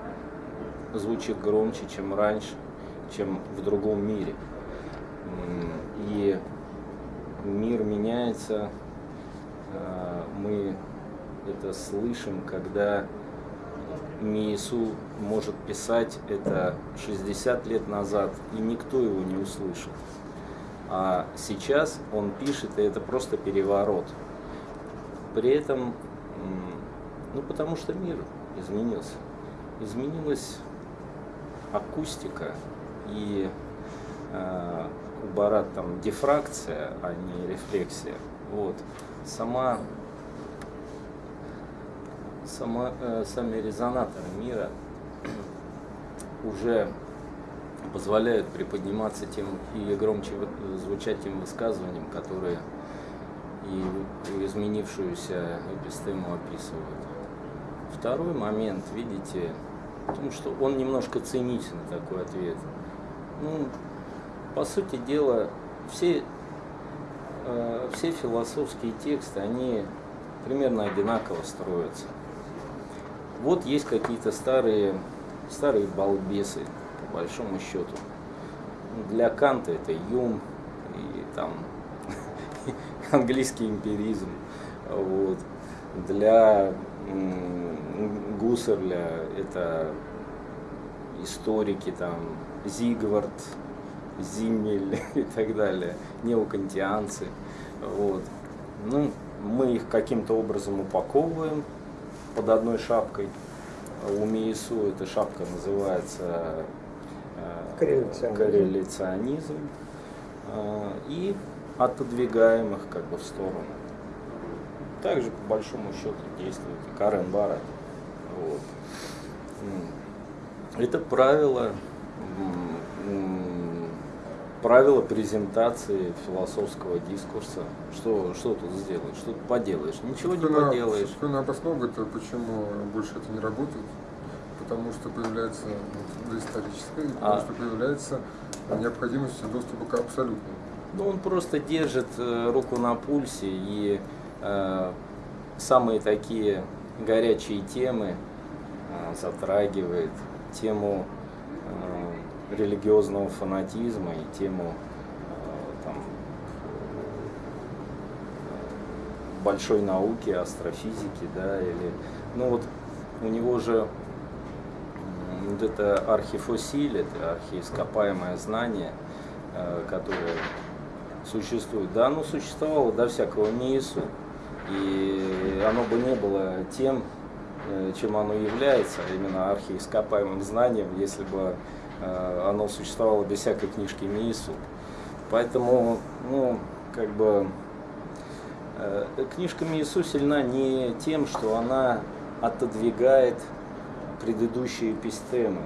звучит громче, чем раньше, чем в другом мире. И мир меняется, мы это слышим, когда Миесу может писать это 60 лет назад, и никто его не услышит. А сейчас он пишет, и это просто переворот. При этом, ну потому что мир изменился. Изменилась акустика и э, у Барат там дифракция, а не рефлексия. Вот. Сама сама, э, сами резонаторы мира уже позволяют приподниматься тем и громче звучать тем высказываниям, которые и изменившуюся эпистему описывают. Второй момент, видите, в том, что он немножко циничный такой ответ. Ну, по сути дела, все, э, все философские тексты, они примерно одинаково строятся. Вот есть какие-то старые, старые балбесы, по большому счету. Для Канта это Юм и там английский эмпиризм. Вот. Для Гуссерля это историки, там, Зигвард, Зиммель и так далее, неокантианцы. Вот. Ну, мы их каким-то образом упаковываем, под одной шапкой. У МИИСУ эта шапка называется э, корреляционизм. корреляционизм. Э, и отодвигаем их как бы в сторону. Также по большому счету действует и Карен Барат. Вот. Это правило правила презентации философского дискурса. Что, что тут сделаешь? Что тут поделаешь? Ничего не поделаешь. Собственно, обосновывает, почему больше это не работает. Потому что появляется ну, историческое, а. потому что появляется необходимость доступа к абсолютному. Ну, он просто держит э, руку на пульсе и э, самые такие горячие темы э, затрагивает. Тему э, религиозного фанатизма и тему э, там, большой науки, астрофизики, да, или, ну вот у него же вот это архифосиль, это архиископаемое знание, э, которое существует, да, оно существовало до всякого НИИСу, и оно бы не было тем, э, чем оно является, а именно архиископаемым знанием, если бы оно существовало без всякой книжки МИИСу. Поэтому, ну, как бы, э, книжка МИИСу сильна не тем, что она отодвигает предыдущие эпистемы,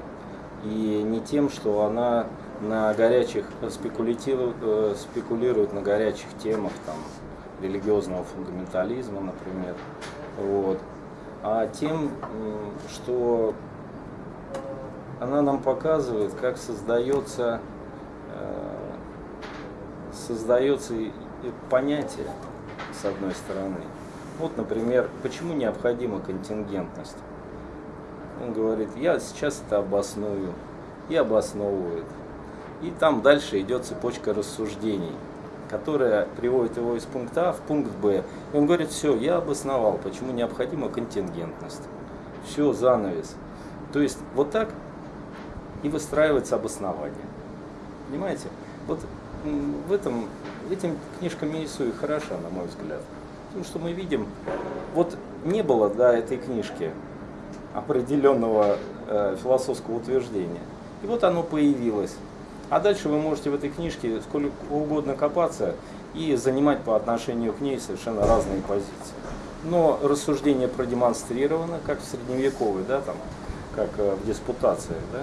и не тем, что она на горячих спекулятив, э, спекулирует на горячих темах там, религиозного фундаментализма, например, вот, а тем, что она нам показывает, как создается, э, создается понятие, с одной стороны. Вот, например, почему необходима контингентность? Он говорит, я сейчас это обосную, и обосновывает. И там дальше идет цепочка рассуждений, которая приводит его из пункта А в пункт Б. И он говорит, все, я обосновал, почему необходима контингентность. Все, занавес. То есть вот так и выстраивается обоснование. Понимаете? Вот в этом, этим книжка Миису и хороша, на мой взгляд. Потому что мы видим, вот не было до этой книжки определенного э, философского утверждения. И вот оно появилось. А дальше вы можете в этой книжке сколько угодно копаться и занимать по отношению к ней совершенно разные позиции. Но рассуждение продемонстрировано, как в средневековой, да, там, как э, в диспутациях, да,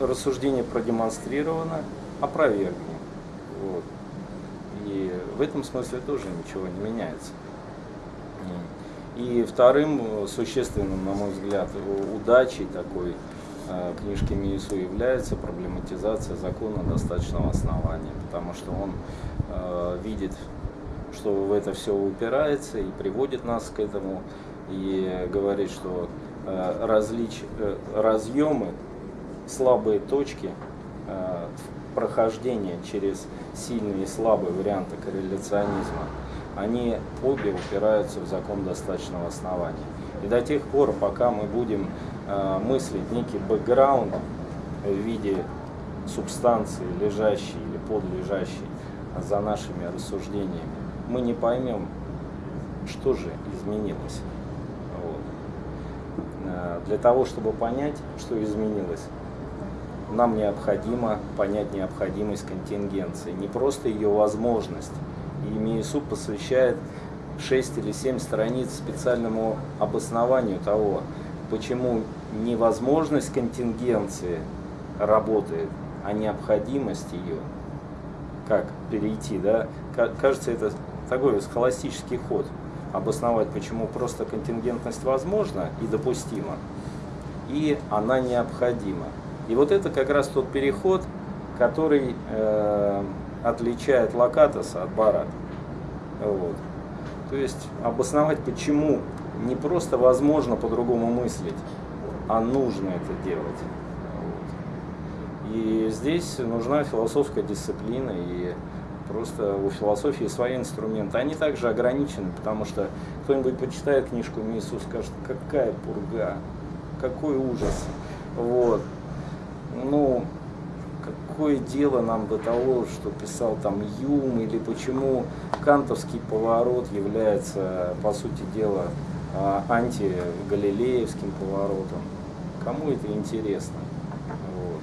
рассуждение продемонстрировано, опровергни. Вот. И в этом смысле тоже ничего не меняется. И вторым э, существенным, на мой взгляд, удачей такой э, книжки Миису является проблематизация закона достаточного основания, потому что он э, видит, что в это все упирается и приводит нас к этому, и говорит, что различ, разъемы, слабые точки э, прохождения через сильные и слабые варианты корреляционизма – они обе упираются в закон достаточного основания. И до тех пор, пока мы будем э, мыслить некий бэкграунд в виде субстанции, лежащей или подлежащей за нашими рассуждениями, мы не поймем, что же изменилось. Вот. Э, для того, чтобы понять, что изменилось, нам необходимо понять необходимость контингенции, не просто ее возможность, и Миесу посвящает 6 или 7 страниц специальному обоснованию того, почему невозможность контингенции работает, а необходимость ее, как перейти, да, кажется, это такой схоластический ход, обосновать, почему просто контингентность возможна и допустима, и она необходима. И вот это как раз тот переход, который э, отличает локатоса от барата. Вот. То есть обосновать, почему не просто возможно по-другому мыслить, а нужно это делать. Вот. И здесь нужна философская дисциплина, и просто у философии свои инструменты. Они также ограничены, потому что кто-нибудь почитает книжку Миису, скажет, какая пурга, какой ужас. Вот. Ну, какое дело нам до того, что писал там Юм, или почему кантовский поворот является, по сути дела, а, антигалилеевским поворотом. Кому это интересно? Вот.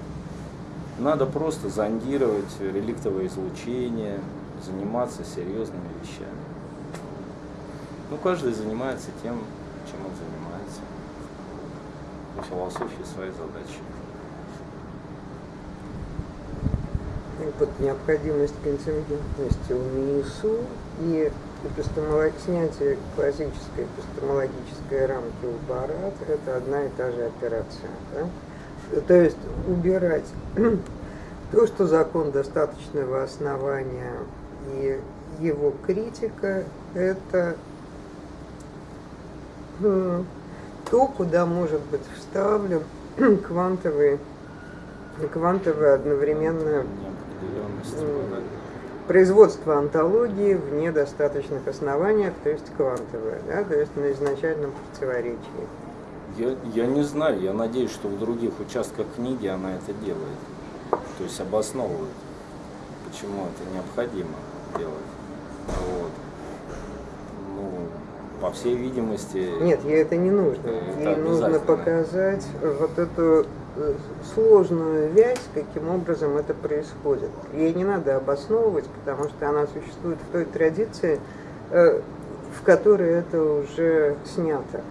Надо просто зондировать реликтовое излучение, заниматься серьезными вещами. Ну, каждый занимается тем, чем он занимается. У философии свои задачи. Вот необходимость контингентности у МИИСУ и эпистемолог... снятие классической эпистемологической рамки у Барат – это одна и та же операция. Да? То есть убирать то, что закон достаточного основания и его критика – это то, куда может быть вставлен квантовый, квантовый одновременно производство антологии в недостаточных основаниях, то есть квантовое, да, то есть на изначальном противоречии. Я, я не знаю, я надеюсь, что в других участках книги она это делает, то есть обосновывает, почему это необходимо делать. Вот. Ну, по всей видимости... Нет, ей это не нужно. Это ей нужно показать вот эту Э, сложную вязь, каким образом это происходит. Ей не надо обосновывать, потому что она существует в той традиции, э, в которой это уже снято.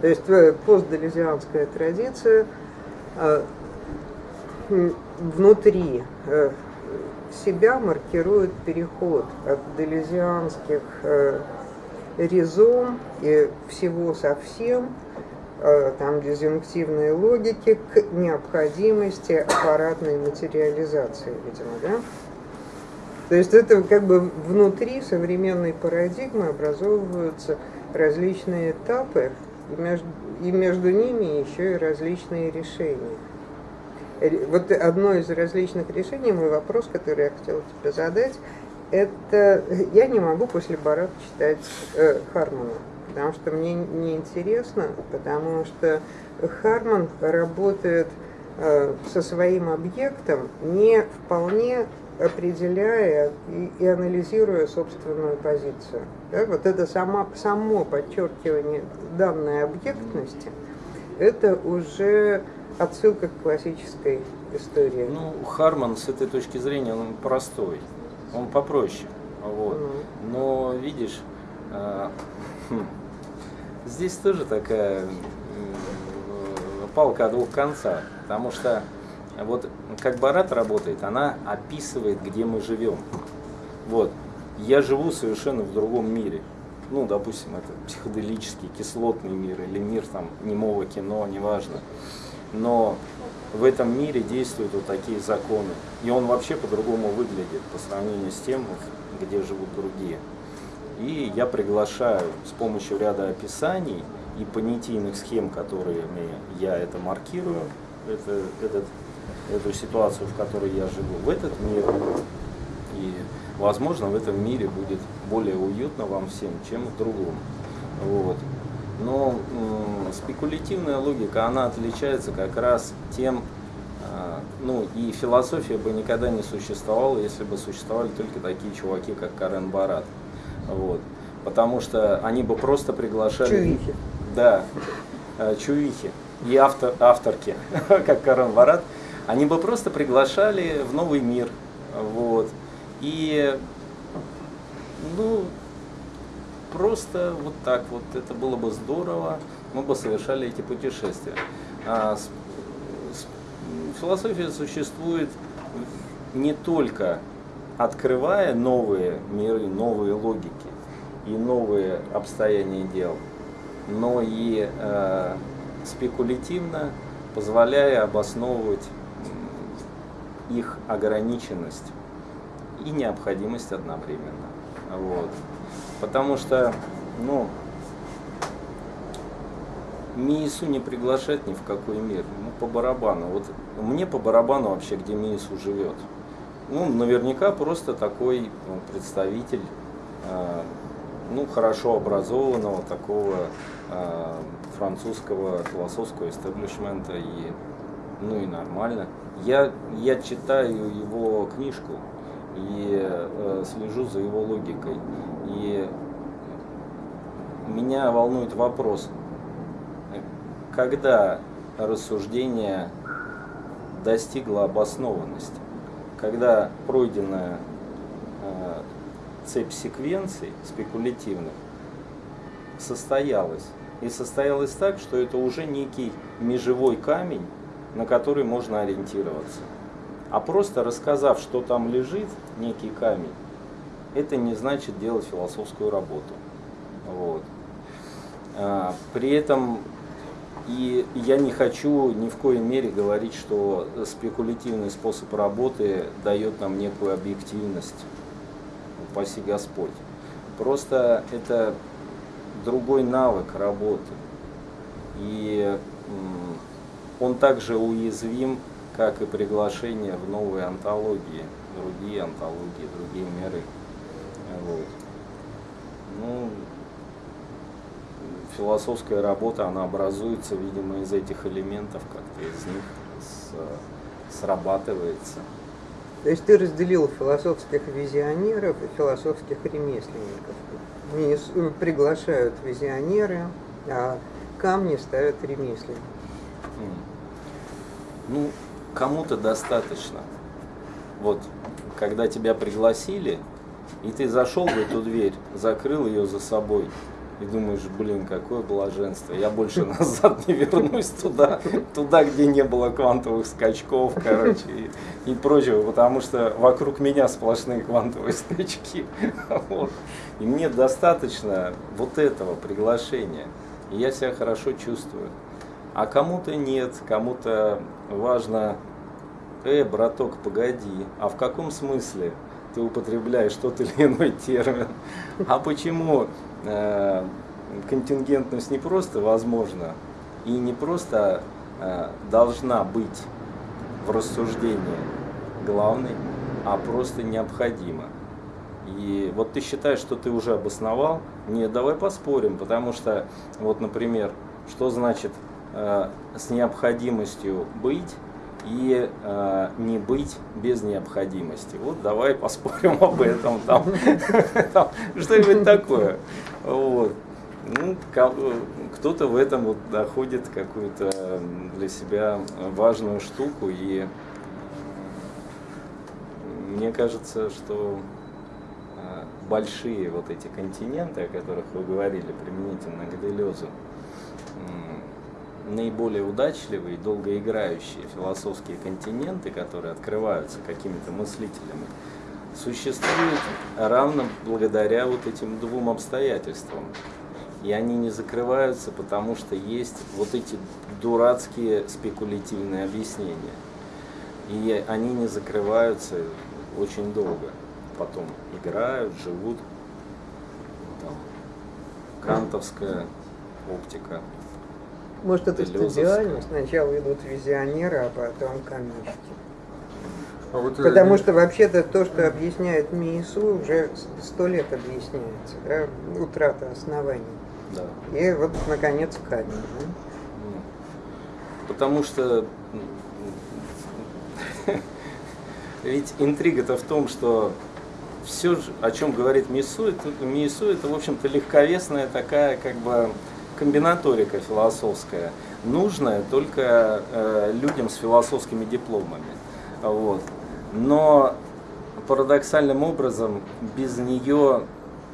То есть э, постделезианская традиция внутри себя маркирует переход от делезианских резом и всего совсем э, там дизъюнктивной логики к необходимости аппаратной материализации, видимо, да? То есть это как бы внутри современной парадигмы образовываются различные этапы, и между, и между ними еще и различные решения. Вот одно из различных решений, мой вопрос, который я хотела тебе задать, это я не могу после Барат читать э, Хармана, потому что мне неинтересно, потому что Харман работает э, со своим объектом не вполне определяя и, и анализируя собственную позицию. Да, вот это само, само подчеркивание данной объектности, это уже отсылка к классической истории. Ну, Харман с этой точки зрения, он простой, он попроще. Вот. Mm. Но видишь, э, хм, здесь тоже такая э, палка о двух концах, потому что вот как Барат работает, она описывает, где мы живем. Вот. Я живу совершенно в другом мире. Ну, допустим, это психоделический, кислотный мир или мир там немого кино, неважно. Но в этом мире действуют вот такие законы. И он вообще по-другому выглядит по сравнению с тем, где живут другие. И я приглашаю с помощью ряда описаний и понятийных схем, которые я это маркирую, это, этот эту ситуацию, в которой я живу, в этот мир. И, возможно, в этом мире будет более уютно вам всем, чем в другом. Вот. Но спекулятивная логика, она отличается как раз тем, э, ну и философия бы никогда не существовала, если бы существовали только такие чуваки, как Карен Барат. Вот. Потому что они бы просто приглашали... Чувихи. Да, э, чувихи. И автор, авторки, как Карен Барат, они бы просто приглашали в новый мир. Вот. И ну, просто вот так вот, это было бы здорово, мы бы совершали эти путешествия. А, с, с, философия существует не только открывая новые миры, новые логики и новые обстояния дел, но и э, спекулятивно позволяя обосновывать их ограниченность и необходимость одновременно. Вот. Потому что, ну, МИИСу не приглашать ни в какой мир. Ну, по барабану. Вот мне по барабану вообще, где МИИСу живет. Ну, наверняка просто такой ну, представитель, э, ну, хорошо образованного такого э, французского философского истеблишмента и, ну, и нормально. Я, я читаю его книжку и э, слежу за его логикой. И меня волнует вопрос, когда рассуждение достигло обоснованности, когда пройденная э, цепь секвенций спекулятивных состоялась. И состоялась так, что это уже некий межевой камень, на который можно ориентироваться. А просто рассказав, что там лежит, некий камень, это не значит делать философскую работу. Вот. А, при этом и я не хочу ни в коей мере говорить, что спекулятивный способ работы дает нам некую объективность, упаси Господь. Просто это другой навык работы. И он также уязвим, как и приглашение в новые антологии, другие антологии, другие миры. Вот. Ну, философская работа, она образуется, видимо, из этих элементов, как-то из них срабатывается. То есть ты разделил философских визионеров и философских ремесленников. Не приглашают визионеры, а камни ставят ремесленники. Ну, кому-то достаточно. Вот, когда тебя пригласили, и ты зашел в эту дверь, закрыл ее за собой, и думаешь, блин, какое блаженство, я больше назад не вернусь туда, туда, где не было квантовых скачков, короче, и, и прочего, потому что вокруг меня сплошные квантовые скачки. Вот. И мне достаточно вот этого приглашения, и я себя хорошо чувствую. А кому-то нет, кому-то важно, э, браток, погоди, а в каком смысле ты употребляешь тот или иной термин? А почему контингентность не просто возможна и не просто э, должна быть в рассуждении главной, а просто необходима? И вот ты считаешь, что ты уже обосновал? Нет, давай поспорим, потому что, вот, например, что значит э, с необходимостью быть и э, не быть без необходимости. Вот давай поспорим об этом. Там, там, что-нибудь такое. Вот. Ну, кто-то в этом вот доходит какую-то для себя важную штуку и мне кажется, что большие вот эти континенты, о которых вы говорили, применительно к Делезу, наиболее удачливые, долгоиграющие философские континенты, которые открываются какими-то мыслителями, существуют равно благодаря вот этим двум обстоятельствам. И они не закрываются, потому что есть вот эти дурацкие спекулятивные объяснения. И они не закрываются очень долго потом играют, живут. Там, кантовская оптика. Может, это стадиально? Сначала идут визионеры, а потом камнишки. А вот Потому что вообще-то то, что объясняет Миису, уже сто лет объясняется, да? утрата оснований. Да. И вот, наконец, камень. Да? Потому что ведь интрига-то в том, что все, о чем говорит Мису, это, Мису, это, в общем-то, легковесная такая, как бы, комбинаторика философская, нужная только э, людям с философскими дипломами. Вот. Но парадоксальным образом без нее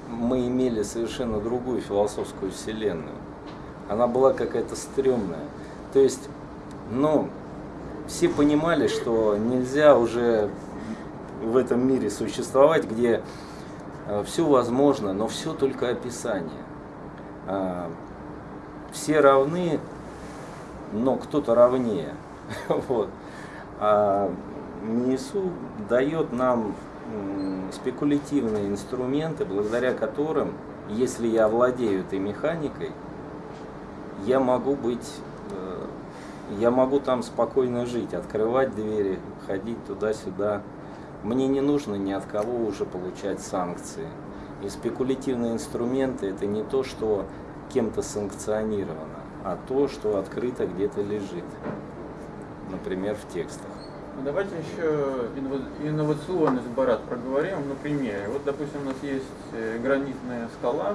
мы имели совершенно другую философскую вселенную. Она была какая-то стрёмная. То есть, ну, все понимали, что нельзя уже в этом мире существовать, где э, все возможно, но все только описание. Все равны, но кто-то равнее. Вот. А МИСУ дает нам спекулятивные инструменты, благодаря которым, если я владею этой механикой, я могу быть, э, я могу там спокойно жить, открывать двери, ходить туда-сюда, мне не нужно ни от кого уже получать санкции. И спекулятивные инструменты это не то, что кем-то санкционировано, а то, что открыто где-то лежит. Например, в текстах. Ну, давайте еще инновационность Барат проговорим на примере. Вот, допустим, у нас есть э, гранитная скала,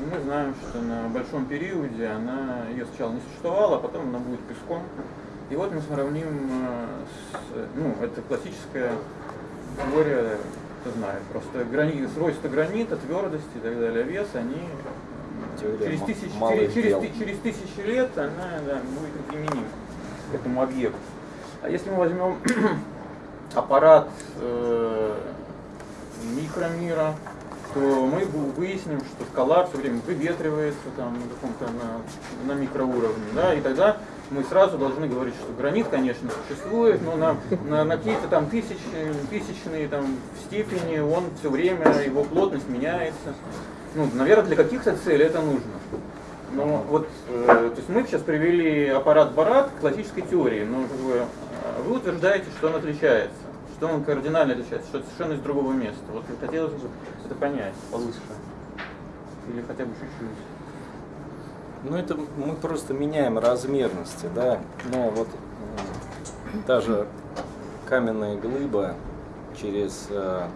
и мы знаем, что на большом периоде она, ее сначала не существовало, а потом она будет песком. И вот мы сравним э, с, ну, это классическая теория, кто знает, просто гранит, свойства гранита, твердости и так далее, вес, они теория через, тысяч, через, через, через тысячи лет она да, будет неприменима к этому объекту. А если мы возьмем аппарат э, микромира, то мы выясним, что скала все время выветривается там на каком-то на, на микроуровне, да, и тогда мы сразу должны говорить, что гранит, конечно, существует, но на, на, на какие-то там тысячные, тысячные там степени он все время, его плотность меняется. Ну, наверное, для каких-то целей это нужно. Но вот, э, то есть мы сейчас привели аппарат Барат к классической теории, но бы, э, вы утверждаете, что он отличается, что он кардинально отличается, что это совершенно из другого места. Вот хотелось бы это понять получше. Или хотя бы чуть-чуть. Ну это мы просто меняем размерности, да. Но вот та же каменная глыба через, э,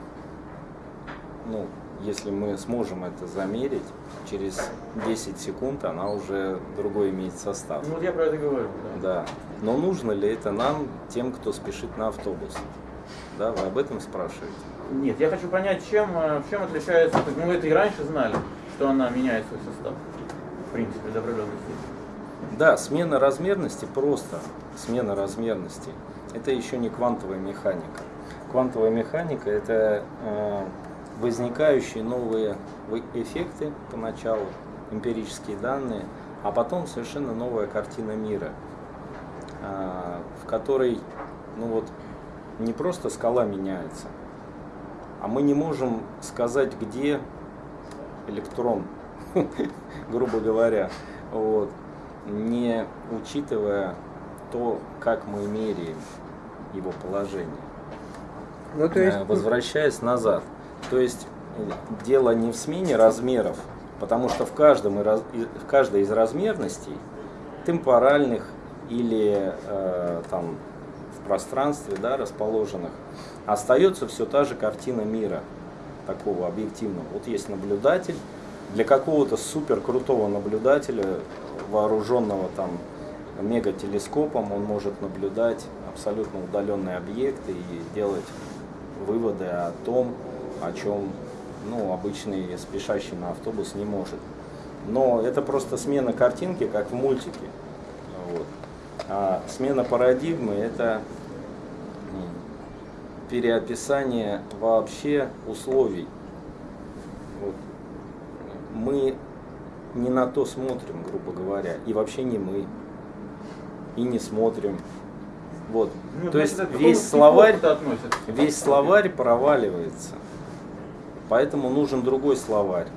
ну, если мы сможем это замерить, через 10 секунд она уже другой имеет состав. Ну, я про это говорю. Да. да. Но нужно ли это нам, тем, кто спешит на автобус? Да, вы об этом спрашиваете? Нет, я хочу понять, чем, э, чем отличается, ну, мы это и раньше знали, что она меняет свой состав в принципе, до определенной Да, смена размерности просто, смена размерности. Это еще не квантовая механика. Квантовая механика – это э, возникающие новые эффекты поначалу, эмпирические данные, а потом совершенно новая картина мира, а, в которой ну вот, не просто скала меняется, а мы не можем сказать, где электрон, грубо говоря, вот, не учитывая то, как мы меряем его положение. Ну, то есть... Э, возвращаясь назад. То есть дело не в смене размеров, потому что в, каждом, в каждой из размерностей, темпоральных или э, там, в пространстве да, расположенных, остается все та же картина мира, такого объективного. Вот есть наблюдатель, для какого-то супер крутого наблюдателя, вооруженного там мегателескопом, он может наблюдать абсолютно удаленные объекты и делать выводы о том, о чем ну, обычный спешащий на автобус не может. Но это просто смена картинки, как в мультике. Вот. А смена парадигмы – это переописание вообще условий. Вот. Мы не на то смотрим, грубо говоря, и вообще не мы, и не смотрим. Вот. Ну, то есть весь словарь, весь словарь проваливается. Поэтому нужен другой словарь.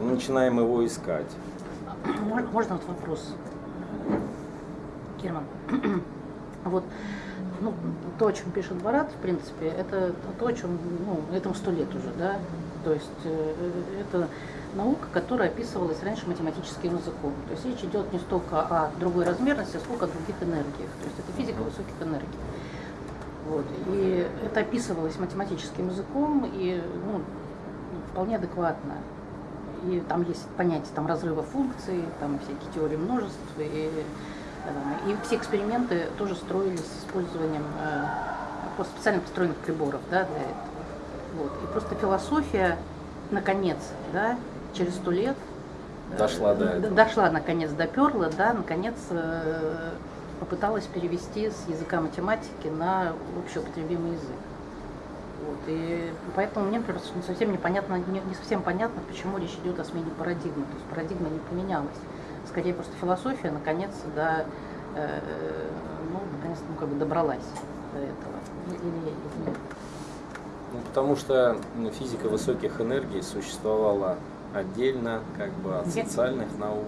Мы начинаем его искать. Можно вот вопрос? Герман, вот ну, то, о чем пишет Барат, в принципе, это то, о чем, ну, этому сто лет уже, да, то есть э, это наука, которая описывалась раньше математическим языком. То есть речь идет не столько о другой размерности, сколько о других энергиях. То есть это физика высоких энергий. Вот. И это описывалось математическим языком и ну, вполне адекватно. И там есть понятие там, разрыва функций, там всякие теории множеств. И, э, и все эксперименты тоже строились с использованием э, специально построенных приборов да, для этого. Вот. И просто философия, наконец, да, через сто лет э, дошла до этого. Дошла, наконец, доперла, да, наконец попыталась перевести с языка математики на общеупотребимый язык. Вот, и поэтому мне например, совсем непонятно, не, не совсем понятно, почему речь идет о смене парадигмы. То есть парадигма не поменялась. Скорее просто философия наконец до, э, ну, наконец, ну, как бы добралась до этого. Или, или нет. Ну, потому что физика высоких энергий существовала отдельно как бы от социальных наук,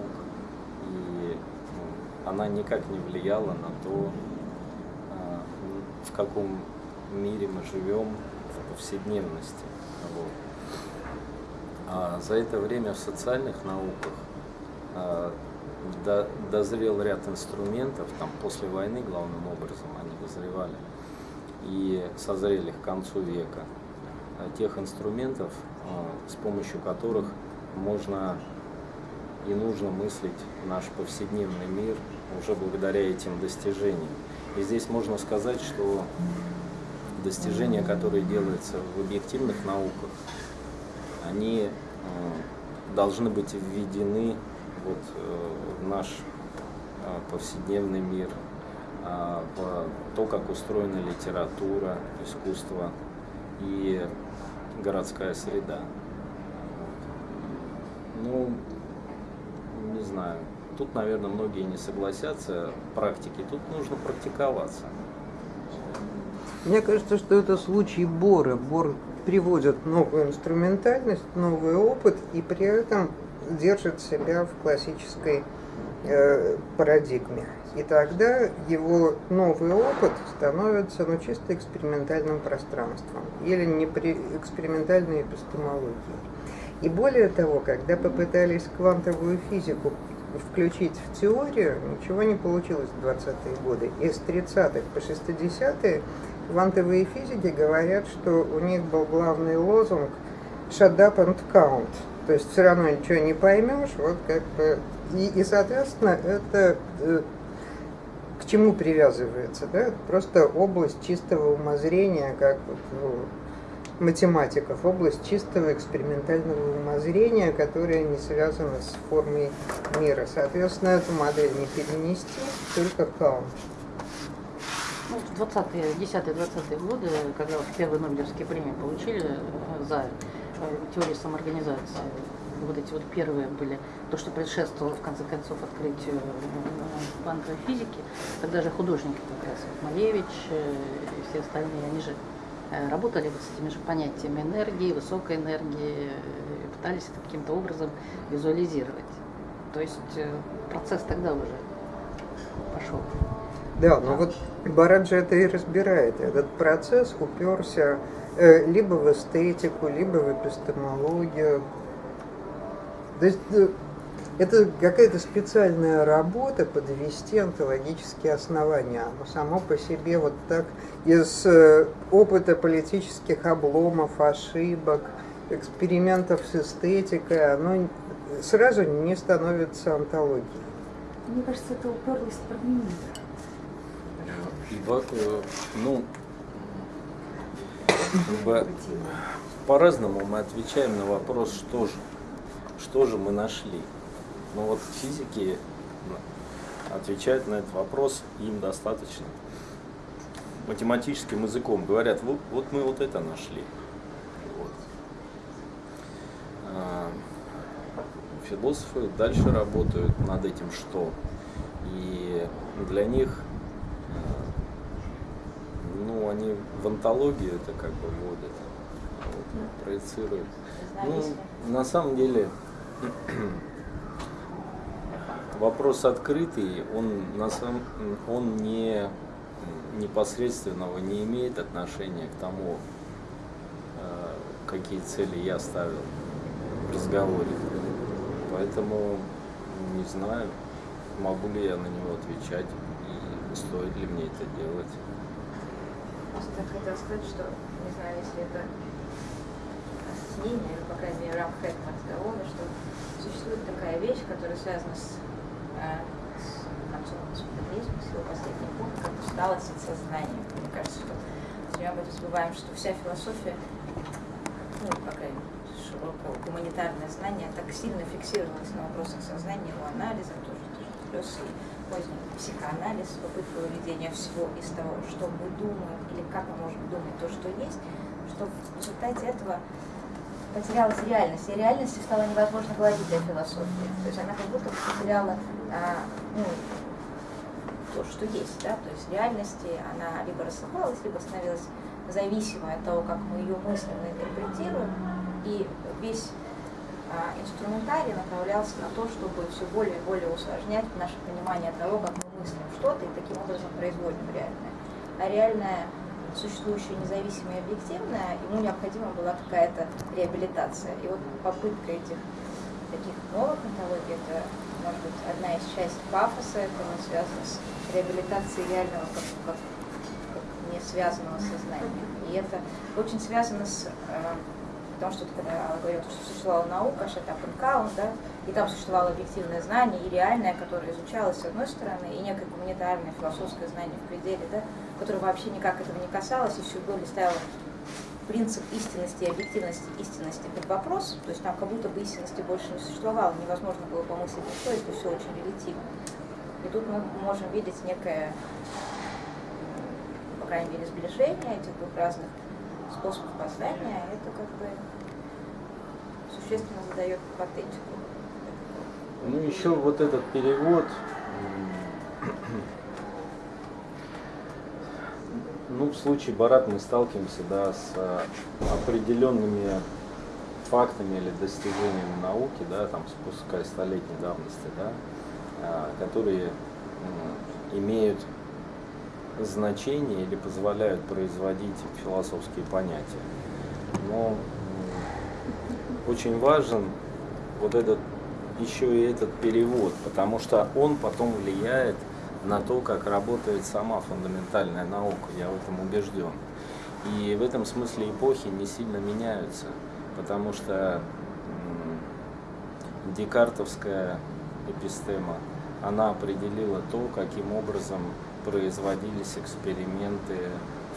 и ну, она никак не влияла на то, а, в каком мире мы живем повседневности. Вот. А за это время в социальных науках а, до, дозрел ряд инструментов, там после войны главным образом они дозревали, и созрели к концу века тех инструментов, с помощью которых можно и нужно мыслить наш повседневный мир уже благодаря этим достижениям. И здесь можно сказать, что достижения, которые делаются в объективных науках, они э, должны быть введены вот, э, в наш э, повседневный мир, а, в то, как устроена литература, искусство и городская среда. Ну, не знаю. Тут, наверное, многие не согласятся практики. Тут нужно практиковаться. Мне кажется, что это случай Бора. Бор приводит новую инструментальность, новый опыт и при этом держит себя в классической э, парадигме. И тогда его новый опыт становится ну, чисто экспериментальным пространством или не при экспериментальной эпистемологией. И более того, когда попытались квантовую физику включить в теорию, ничего не получилось в 20-е годы. С 30-х по 60-е квантовые физики говорят, что у них был главный лозунг «shut up and count». То есть все равно ничего не поймешь, вот как бы... И, и соответственно, это э, к чему привязывается, да? Это просто область чистого умозрения, как вот, ну, математиков, область чистого экспериментального умозрения, которая не связана с формой мира. Соответственно, эту модель не перенести, только каунт. Ну, в 20-е, 10-20-е годы, когда первые Нобелевские премии получили э, за э, теорию самоорганизации вот эти вот первые были, то, что предшествовало в конце концов открытию э, квантовой физики, тогда же художники как раз, вот Малевич э, и все остальные, они же э, работали вот с этими же понятиями энергии, высокой энергии, пытались это каким-то образом визуализировать. То есть процесс тогда уже пошел. Да, но вот Бараджи это и разбирает. Этот процесс уперся э, либо в эстетику, либо в эпистемологию. То есть э, это какая-то специальная работа подвести онтологические основания. Оно само по себе вот так из э, опыта политических обломов, ошибок, экспериментов с эстетикой, оно сразу не становится антологией. Мне кажется, это уперлось в программирование. Э, ну, по-разному мы отвечаем на вопрос, что же, что же мы нашли. Ну вот физики отвечают на этот вопрос, им достаточно математическим языком. Говорят, вот, вот мы вот это нашли. Вот. А, философы дальше работают над этим что. И для них ну, они в антологию это как бы вводят, вот, проецируют. Ну, на самом деле, вопрос открытый, он, на самом, он не непосредственного не имеет отношения к тому, э, какие цели я ставил в разговоре. Поэтому не знаю, могу ли я на него отвечать и стоит ли мне это делать просто хотела сказать, что, не знаю, если это объяснение, по крайней мере, в рамках этого разговора, что существует такая вещь, которая связана с, э, с концом постмодернизма, с его последним пунктом, как усталость от сознания. Мне кажется, что все об этом забываем, что вся философия, ну, по крайней мере, широкое гуманитарное знание так сильно фиксировалось на вопросах сознания, его анализа, тоже, тоже плюс поздний психоанализ, попытка выведения всего из того, что мы думаем или как мы можем думать то, что есть, что в результате этого потерялась реальность, и реальности стало невозможно говорить для философии. То есть она как будто потеряла а, ну, то, что есть, да, то есть реальности она либо рассыпалась, либо становилась зависимой от того, как мы ее мысленно интерпретируем, и весь инструментарий направлялся на то, чтобы все более и более усложнять наше понимание того, как мы мыслим что-то и таким образом производим реальное. А реальное существующее независимое и объективное, ему необходима была какая-то реабилитация. И вот попытка этих таких новых онтологий, это может быть одна из частей пафоса, это не связано с реабилитацией реального как, как, как не связанного сознания. И это очень связано с э, Потому что когда говорят, что существовала наука, Шатапенкаун, да, и там существовало объективное знание и реальное, которое изучалось с одной стороны, и некое гуманитарное философское знание в пределе, да, которое вообще никак этого не касалось, и все более ставило принцип истинности и объективности истинности под вопрос, то есть там как будто бы истинности больше не существовало, невозможно было помыслить что это все очень релятивно. И тут мы можем видеть некое, по крайней мере, сближение этих двух разных способ познания, это как бы существенно задает патетику. Ну, еще вот этот перевод, ну, в случае Барат мы сталкиваемся, да, с определенными фактами или достижениями науки, да, там, спуская столетней давности, да, а, которые имеют значение или позволяют производить философские понятия. Но очень важен вот этот еще и этот перевод, потому что он потом влияет на то, как работает сама фундаментальная наука, я в этом убежден. И в этом смысле эпохи не сильно меняются, потому что декартовская эпистема, она определила то, каким образом производились эксперименты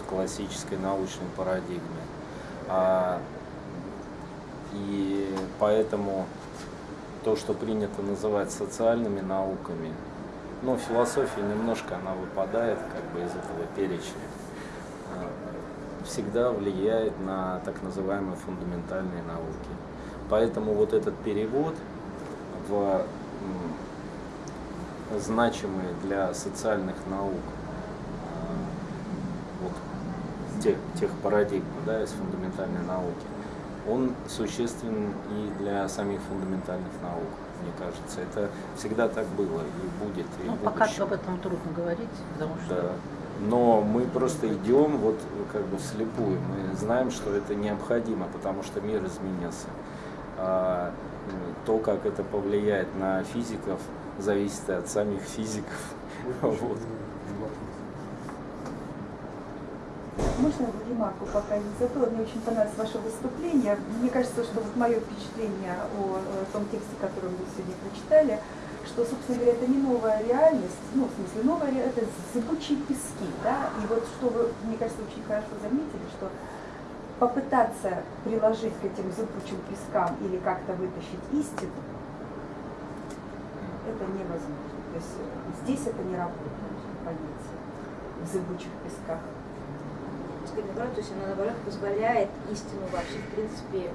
в классической научной парадигме. А, и поэтому то, что принято называть социальными науками, ну, философия немножко она выпадает как бы из этого перечня, а, всегда влияет на так называемые фундаментальные науки. Поэтому вот этот перевод в значимые для социальных наук а, вот, тех, тех парадигм да, из фундаментальной науки, он существен и для самих фундаментальных наук, мне кажется. Это всегда так было и будет. И Ну, пока будущем. об этом трудно говорить, потому что Да. Но мы просто идем вот как бы вслепую. Мы знаем, что это необходимо, потому что мир изменился. А то, как это повлияет на физиков, зависит от самих физиков. Вот. Можно ремарку пока не забыла? Мне очень понравилось ваше выступление. Мне кажется, что вот мое впечатление о, том тексте, который вы сегодня прочитали, что, собственно говоря, это не новая реальность, ну, в смысле, новая ре- это зыбучие пески, да, и вот что вы, мне кажется, очень хорошо заметили, что попытаться приложить к этим зыбучим пескам или как-то вытащить истину, это невозможно. То есть э, здесь это не работает, понятие, в зыбучих песках. то есть она наоборот позволяет истину вообще, в принципе,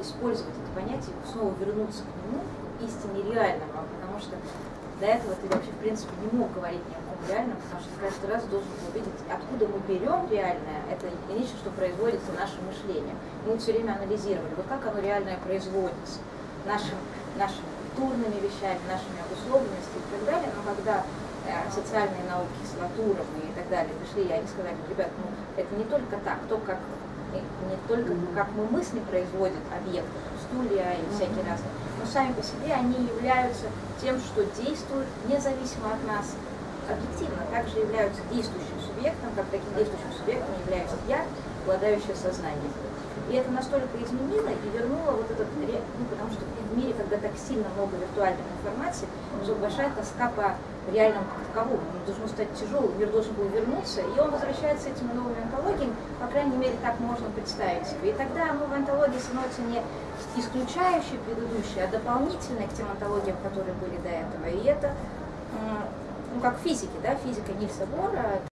использовать это понятие, снова вернуться к нему, истине реального, потому что до этого ты вообще, в принципе, не мог говорить ни о ком реальном, потому что каждый раз должен был видеть, откуда мы берем реальное, это не нечто, что производится наше мышление. Мы все время анализировали, вот как оно реальное производится, нашим, нашими культурными вещами, нашими обусловленностями и так далее, но когда э, социальные науки с натурами и так далее пришли, и они сказали, ребят, ну это не только так, то как не не только как мы мысли производят объекты, стулья и всякие разные, но сами по себе они являются тем, что действуют независимо от нас. Объективно, также являются действующим субъектом, как таким действующим субъектом являюсь я, обладающая сознанием. И это настолько изменило и вернуло вот этот, ну, потому что в мире, когда так сильно много виртуальной информации, что большая тоска по реальному таковому. Он должен стать тяжелым, мир должен был вернуться, и он возвращается этими новыми антологиями, по крайней мере, так можно представить себе. И тогда новая антология становится не исключающей предыдущей, а дополнительной к тем антологиям, которые были до этого. И это, ну, как в физике, да, физика Нильса Бора,